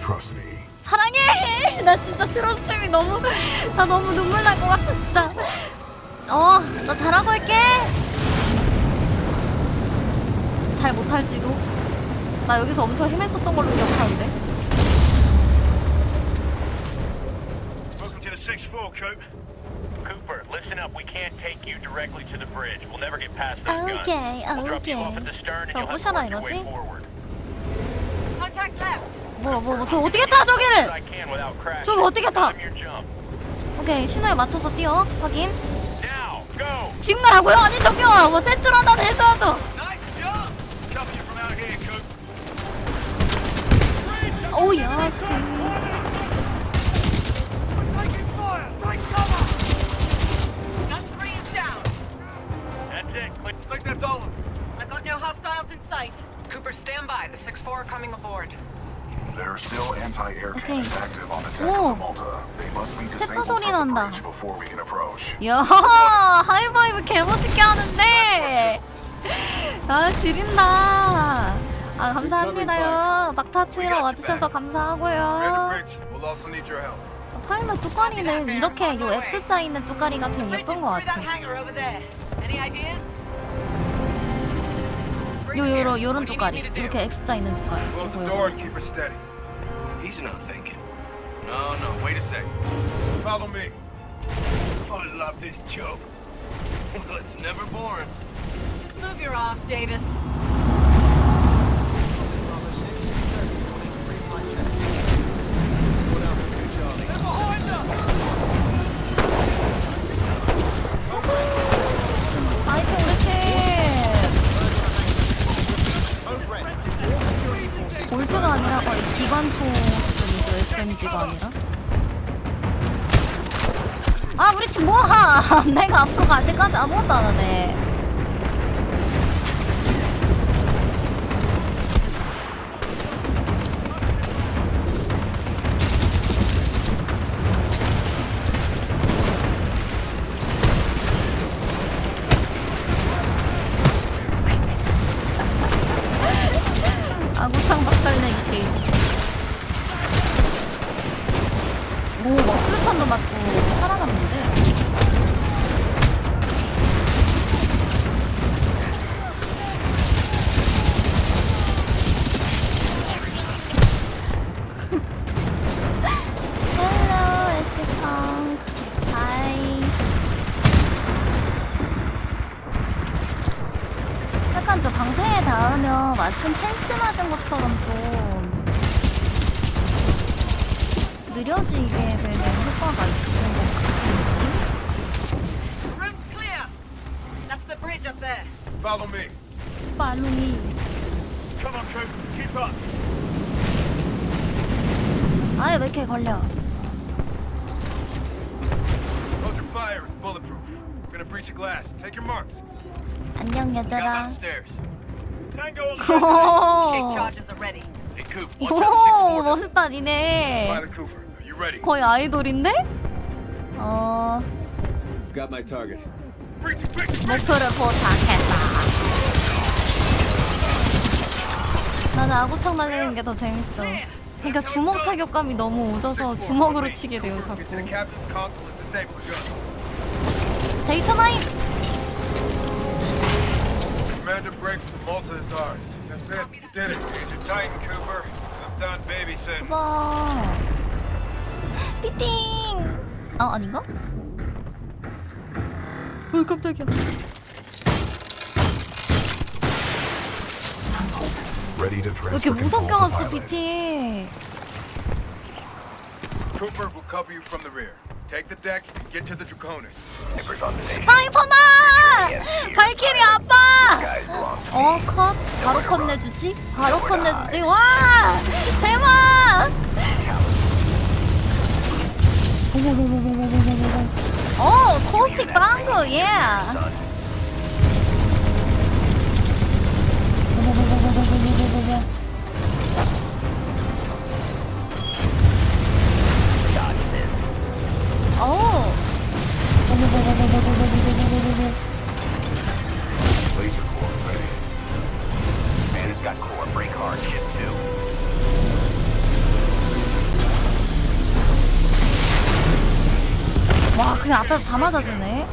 Trust me. 사랑해! 나 진짜 트러스미 너무 나 너무 눈물 날 것 같아 진짜. 어, 나 잘하고 올게. 잘 못할지도. 나 여기서 엄청 헤맸었던 걸로 기억하는데. Welcome to the 6-4, Coop. Cooper, listen up. We can't take you directly to the bridge. We'll never get past those guns. 오케이, We'll drop you 오케이. off at the stern and 저 you'll have to 부셔라 work your way 이거지? forward. Contact left. 뭐, 뭐, 뭐, 저 어떻게 타 저기를? 저기 어떻게 타? 오케이, 신호에 맞춰서 뛰어. 확인. 지금 가라고요? 아니 저기요. 뭐 센트로 한다 야 하이파이브 개멋있게 하는데. 아 지린다. 아 감사합니다요. 막타 치러 와주셔서 감사하고요. 파일럿 뚜까리는 이렇게 요 X자 있는 뚜까리가 제일 예쁜 것 같아? 요 요런 요런 뚜까리. 이렇게 X자 있는 뚜까리. 요거, door 요거. and keep her steady. He's not thinking. No, no, wait a sec. Follow me. I love this job. Well, it's never boring. Just move your ass, Davis. 아이템 우리 팀 볼트가 아니라 거의 기관총 수준이죠 SMG가 아니라 아 우리 팀 뭐하? 내가 앞으로 갈 때까지 아무것도 안 하네. Fire. It's bulletproof. We're gonna breach the glass. Take your marks. 안녕 얘들아 Downstairs. Tango 오. 멋있다 니네? 거의 아이돌인데? 어 I've got my target. 목표를 포착했다 나는 아구창 날리는 게 더 재밌어 그러니까 주먹 타격감이 너무 오져서 주먹으로 치게 돼요 자꾸 State of. Commander Briggs the Malta is ours. That's it. You did it. He's a Titan, Cooper. I'm done babysitting. Wow. 피팅. Oh, 아닌가? 어 깜짝이야. 이렇게 무섭게 왔어, 피팅. Cooper will cover you from the rear. Take the deck and get to the Draconis. 파이퍼마! 발키리 아빠! 어 컷. 바로 컷 내주지? 바로 컷 내주지? 와! 대박! 어 코스틱 브랑크 예 어우 Laser core ready. Man, it's got core break hard shit too. 와 그냥 앞에서 다 맞아주네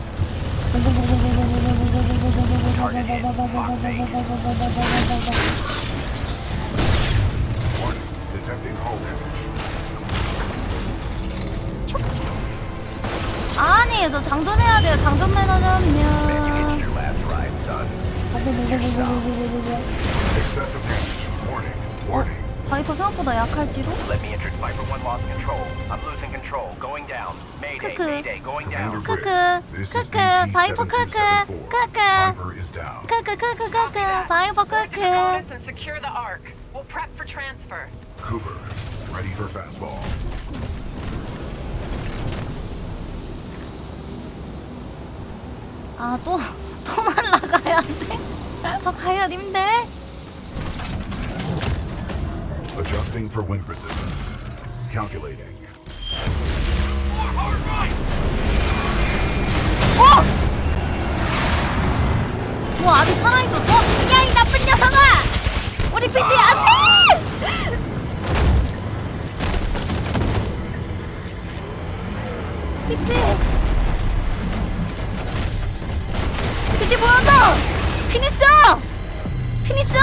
Detecting hull damage. 아니 저 장전해야 돼요 장전. Warning. Warning. 바이퍼 생각보다 약할지도? Let me enter Viper 1 lost control. I'm losing control. Going down. Mayday, 크크. 크크 크크 바이퍼 크크 크크. 크크 크크 크크 바이퍼 크크. Cooper, ready for fastball. 아 또 또 날라가야 돼? 저 가야 힘들 Adjusting for wind resistance. Calculating. 어! 뭐 아직 살아있었어? 야 이 나쁜 녀석아! 우리 PT 안 돼! PT PT 보였어! 피니스! 피니스!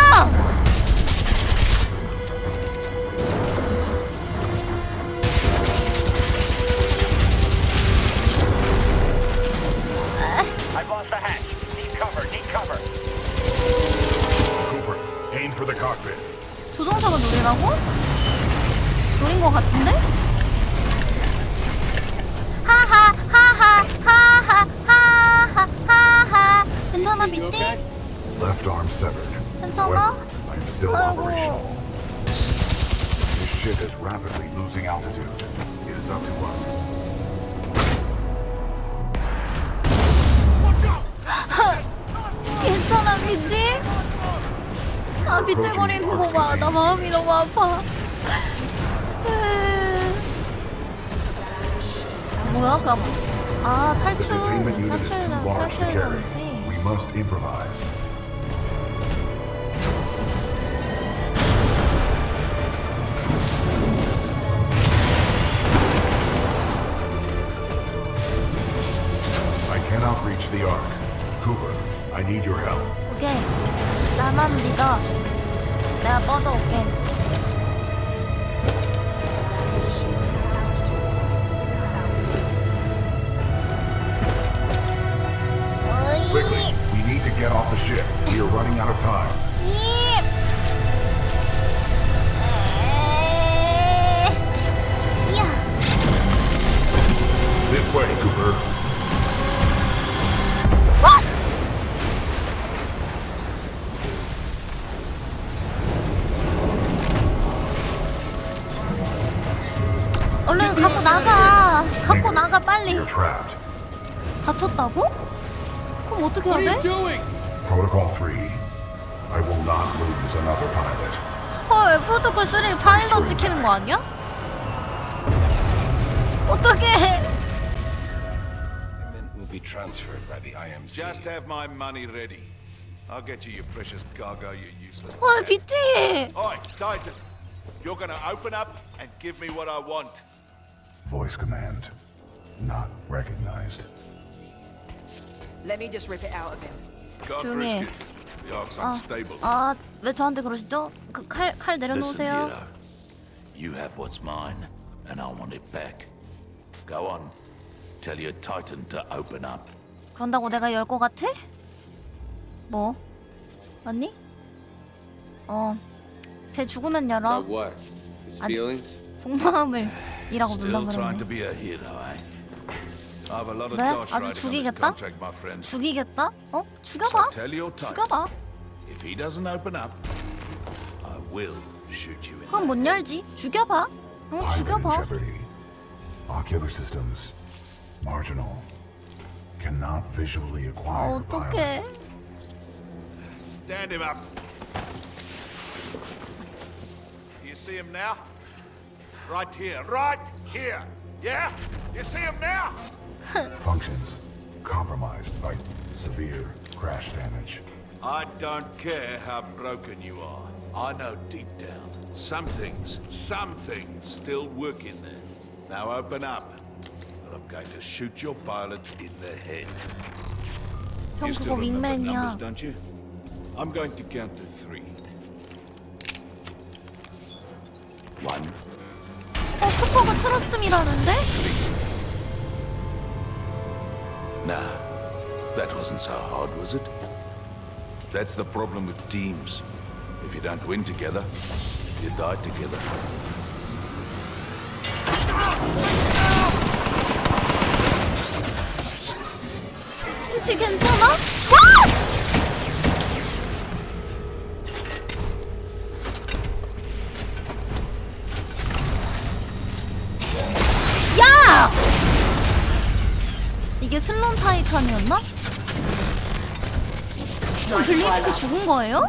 I've lost the hatch. Need cover, need cover. Cooper, aim for the cockpit. 조종사가 노리라고? 노린 것 같은데? 하하 괜찮아 밑에? Left arm severed. 괜찮아? I am still operational. This ship is rapidly losing altitude. It is up to us. 괜찮아 미지? 아 비틀거리는 거 봐. 나 마음이 너무 아파. 뭐야? 그 아, 탈출, 탈출, 탈출이지. Must improvise. 그럼 어떻게 해야 돼? Protocol 3. I will not lose another pilot. 헐, 프로토콜 3 파일럿 지키는 거 아니야? 어떡해. will be transferred by the IMC. Just have my money ready. I'll get you your precious cargo, you useless. 헐, 비티. Oi, Titan. You're gonna open up and give me what I want. Voice command. Not recognized. Let me just rip it out of him. God 조용히 해. The Ark's 아, unstable. 아, 왜 저한테 그러시죠? 그 칼, 칼 Listen, 내려놓으세요. Hero. You have what's mine, and I want it back. Go on. Tell your Titan to open up. 그런다고 내가 열 거 같아? 뭐? 맞니? 어, 제 죽으면 열어. About what? His 아니, feelings? 속마음을 이라고 눌러 Still trying to 그러네. be a hero, eh? 네? dosh 아주 riding on this 죽이겠다? contract, my friend. 죽이겠다? 어? So 죽여봐. tell your Titan. 죽여봐. If he doesn't open up, I will shoot you in 그럼 못 열지. 죽여봐. 응, Pilot in 죽여봐. jeopardy. Ocular systems. Marginal. Cannot visually acquire 어, pilot. 어떡해. Stand him up. Do you see him now? Right here, right here. Yeah? You see him now? Functions compromised by severe crash damage. I don't care how broken you are. I know deep down, some things, some things still work in there. Now open up. Or I'm going to shoot your pilot in the head. 형 You still 그거 remember numbers, 윙맨이야. don't you? I'm going to count to three. One, 어, 쿠퍼가 트러스트미라는데? Nah, that wasn't so hard, was it? That's the problem with teams. If you don't win together, you die together. 이게 슬론 타이탄이었나? 어, 블리스크 죽은 거예요?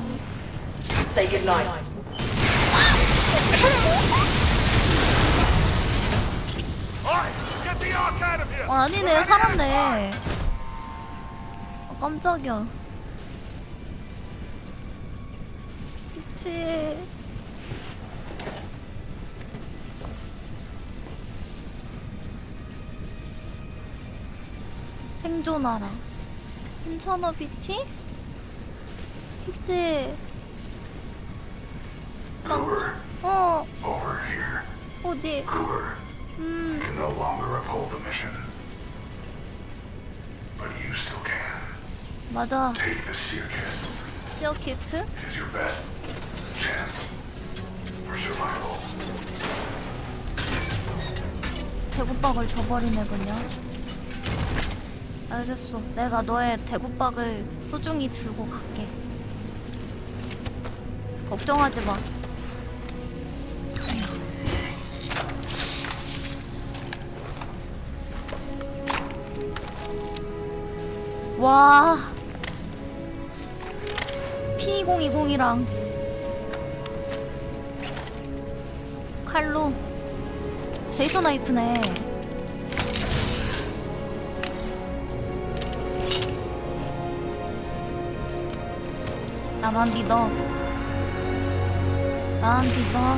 어, 아니네 살았네 어, 깜짝이야 그치 생존하라. 괜찮아, 비치? 비치. 망치. 어. 어디? 음. 맞아. 시어 키트? 대구박을 줘버리네 그냥. 알겠어 내가 너의 대구박을 소중히 들고 갈게 걱정하지 마 와. P2020이랑 칼로 데이터 나이프네. 나만 믿어. 나만 믿어.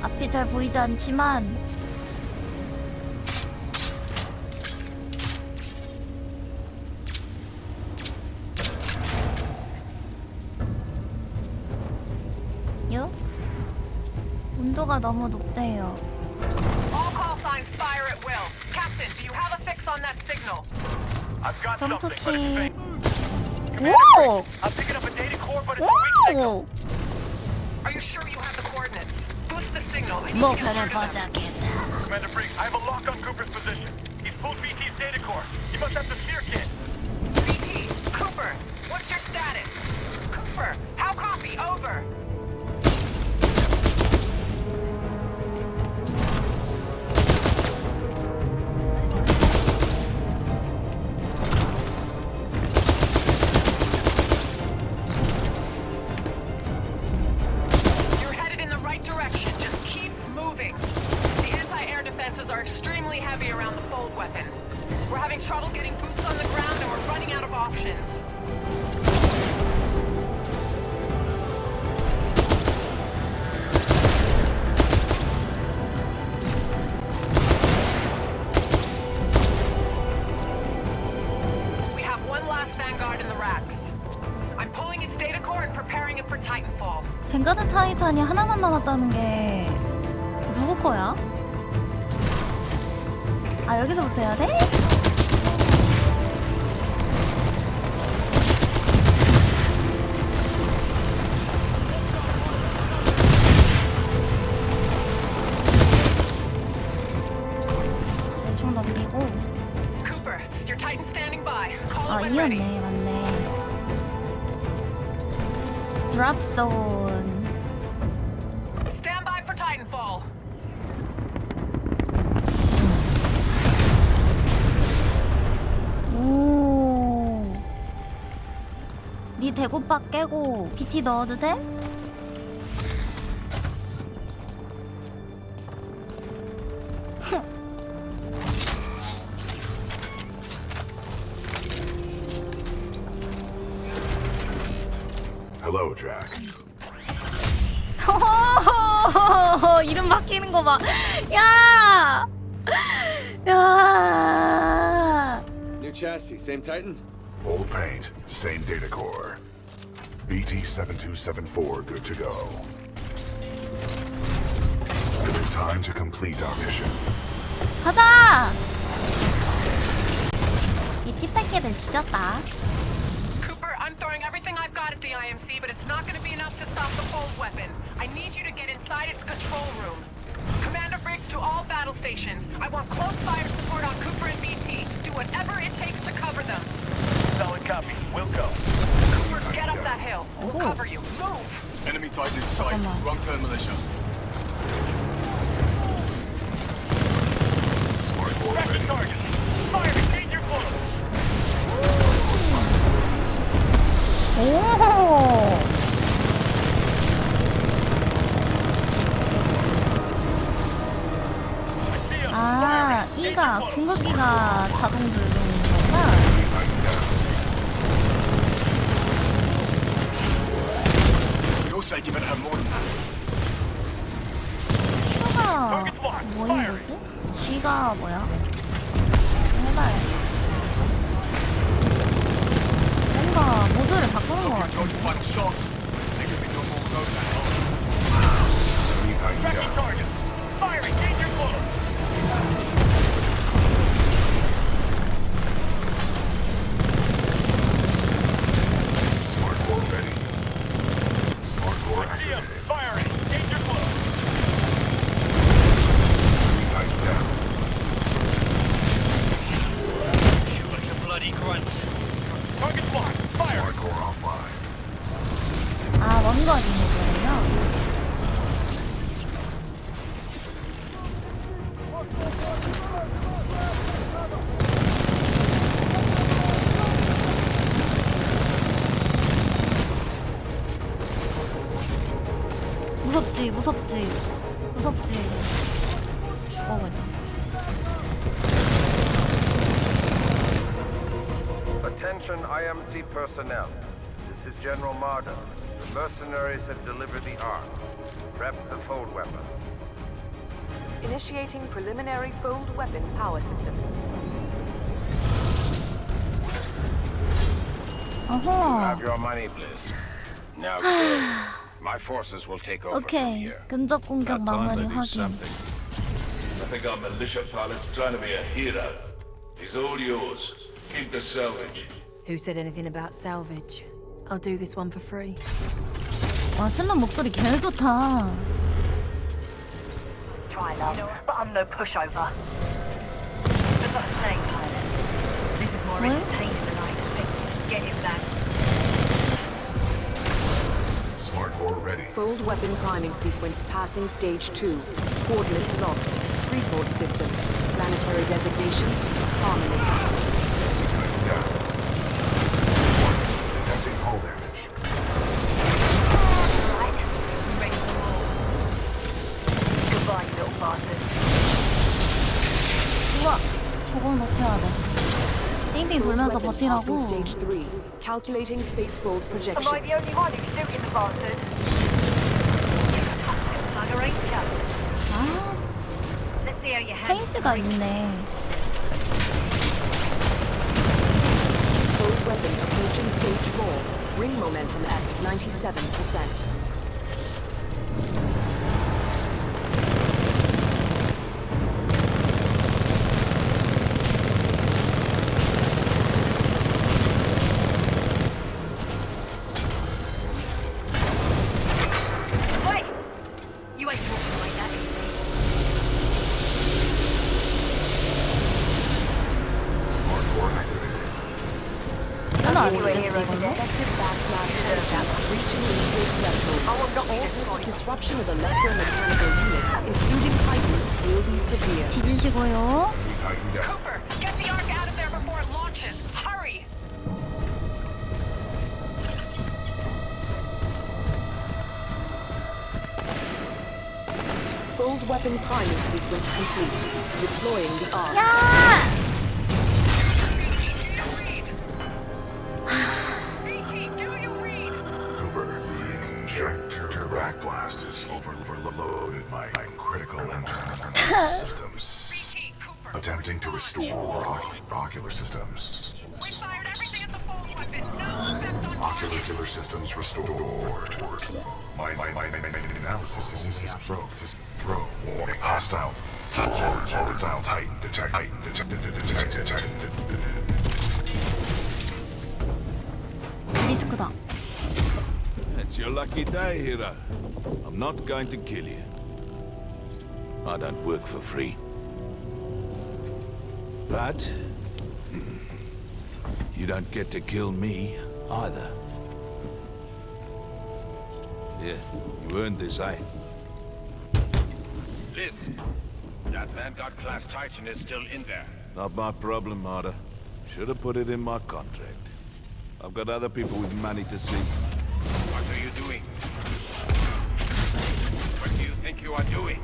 앞이 잘 보이지 않지만 요? 온도가 너무 높 I need 거야? 아 여기서부터 해야 돼? 대충 넘기고 아. 이었네 맞네 드랍 존 Stand 네 대구박 깨고 BT 넣어도 돼? Hello, Jack. 이름 바뀌는 거 봐. 야! 야! New chassis, same Titan? Old paint, same data core. BT-7274 good to go. It is time to complete our mission. 가자! 이 띠딱개들 뒤졌다. Cooper, I'm throwing everything I've got at the IMC, but it's not going to be enough to stop the fold weapon. I need you to get inside its control room. Commander Briggs to all battle stations. I want close fire support on Cooper and BT. Do whatever it takes to cover them. Solid copy. We'll go. Cooper, get up that hill. We'll cover you. Move! Enemy Titan in sight. Wrong turn, militia. Tracking target. Fire! Engage your close. 오! 아, 이가 궁극기가 General Marder. The mercenaries have delivered the arms. Prep the fold weapon. Initiating preliminary fold weapon power systems. Uh -huh. Have your money, Blisk. Now go. My forces will take over okay. from here. 근접 to do something. I think our militia pilot's trying to be a hero. He's all yours. Keep the salvage. Who said anything about salvage? I'll do this one for free. 와 신랑 목소리 개 좋다 Try love, but I'm no pushover. As I was saying, pilot, this is more What? entertaining than I expected. Get him that. Smart core ready. Fold weapon priming sequence passing stage 2. Coordinates locked. Report system. Planetary designation. Harmony. 가서 버티라고. Calculating spacefold projection. Am I the only one who can in the bastard? 아, Let's see how you 페인트가 있네. Fold weapon approaching stage 4. Ring momentum at 97%. point. disruption of electromechanical units, including Titans, will be severe. 뒤지시고요 Tighten down. Cooper, get the Ark out of there before it launches. Hurry! Fold weapon priming sequence complete. Deploying the arc. 야! attempting to restore our ocular systems. We fired everything at the fold weapon. No effect on Ocular systems restored. My, my, my, my, my, my analysis is broke. Is broke. Warning. Hostile. Hostile Titan detect. Titan detect. Detect. Detect. Risk だ. It's your lucky day, Hira. I'm not going to kill you. I don't work for free. But... You don't get to kill me, either. Yeah, you earned this, eh? Liz, that Vanguard-class Titan is still in there. Not my problem, Marder. Should have put it in my contract. I've got other people with money to see. What are you doing? What do you think you are doing?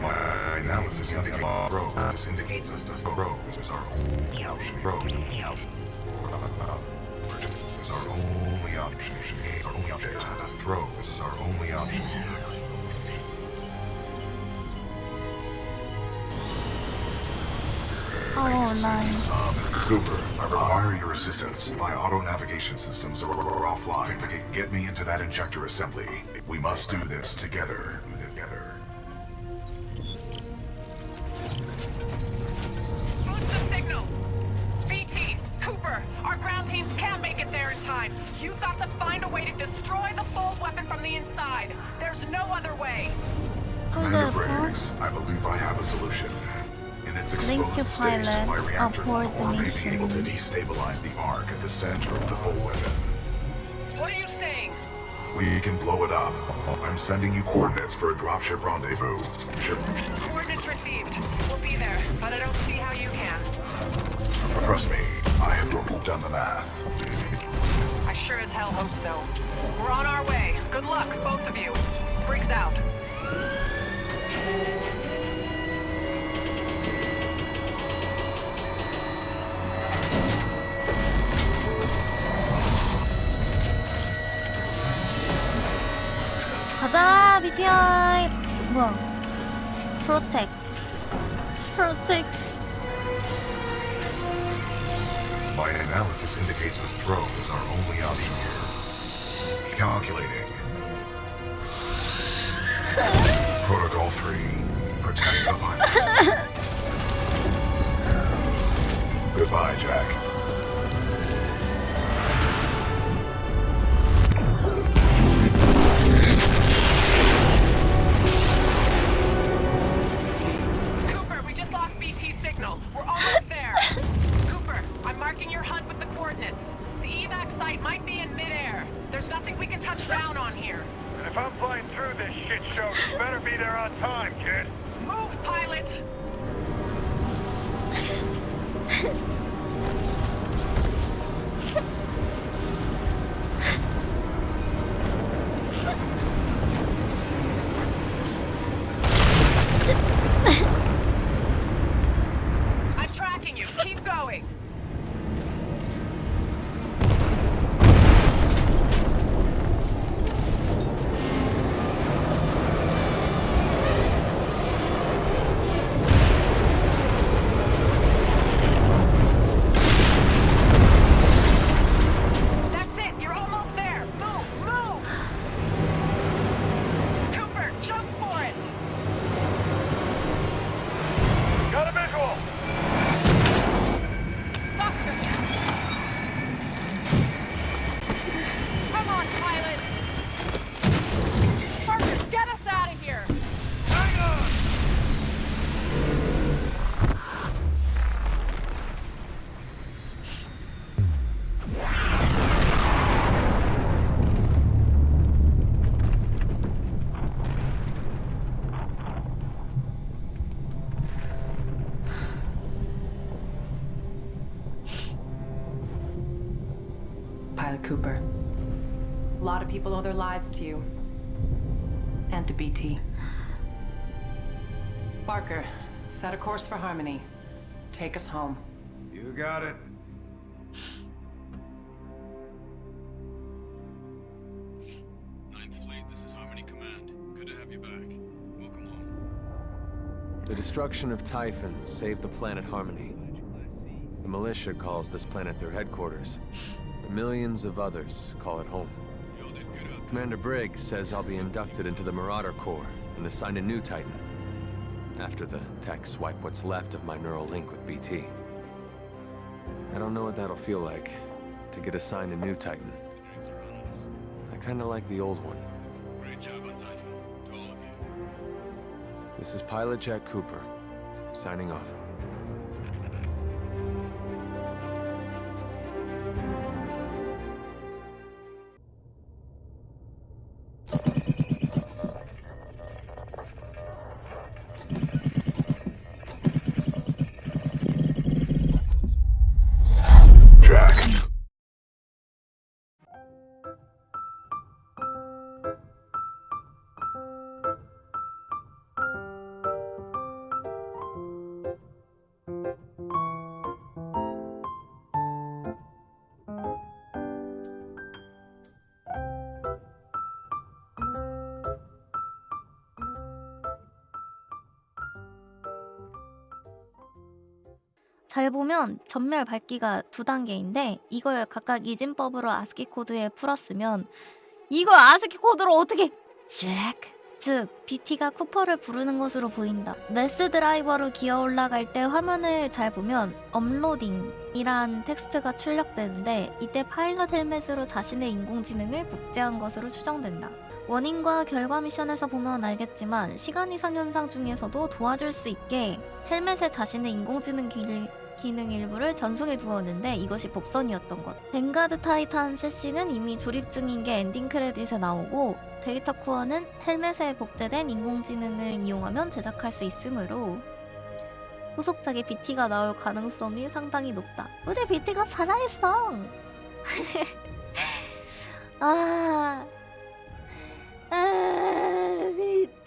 My analysis indicates roads indicates the roads our only option. Roads are only option. Are only option. The is our only option. Oh, nice. Cooper, I require your assistance. My auto-navigation systems are offline. Get me into that injector assembly. We must do this together. Signal! BT, Cooper, our ground teams can't make it there in time. You've got to find a way to destroy the fold weapon from the inside. There's no other way. Commander Briggs, I believe I have a solution. In its exposed to state, pilot, my reactor abort core may be able to destabilize the Ark at the center of the fold weapon. What are you saying? We can blow it up. I'm sending you coordinates for a dropship rendezvous. Ship. Coordinates received. We'll be there, but I don't see how you can. Trust me, I have done the math. I sure as hell hope so. We're on our way. Good luck, both of you. Briggs out. 가자 BTI 뭐야 프로텍트 프로텍트 My analysis indicates the throne is our only option here. Calculating. Protocol 3. Protect the pilot. Goodbye, Jack. Lot of people owe their lives to you. And to BT. Barker, set a course for Harmony. Take us home. You got it. Ninth Fleet, this is Harmony Command. Good to have you back. Welcome home. The destruction of Typhon saved the planet Harmony. The militia calls this planet their headquarters. But millions of others call it home. Commander Briggs says I'll be inducted into the Marauder Corps and assigned a new Titan. After the techs wipe what's left of my neural link with BT. I don't know what that'll feel like, to get assigned a new Titan. I kinda like the old one. Great job on Typhon. To all of you. This is Pilot Jack Cooper, signing off. 잘 보면 전멸 밝기가 두 단계인데 이걸 각각 이진법으로 아스키 코드에 풀었으면 이걸 아스키 코드로 어떻게 잭! 즉 BT가 쿠퍼를 부르는 것으로 보인다. 메스 드라이버로 기어 올라갈 때 화면을 잘 보면 업로딩이란 텍스트가 출력되는데 이때 파일럿 헬멧으로 자신의 인공지능을 복제한 것으로 추정된다. 원인과 결과 미션에서 보면 알겠지만 시간 이상 현상 중에서도 도와줄 수 있게 헬멧에 자신의 인공지능 기, 기능 일부를 전송해 두었는데 이것이 복선이었던 것. 뱅가드 타이탄 CC는 이미 조립 중인 게 엔딩 크레딧에 나오고 데이터 코어는 헬멧에 복제된 인공지능을 이용하면 제작할 수 있으므로 후속작에 BT가 나올 가능성이 상당히 높다. 우리 BT가 살아있어! 아... 아... BT...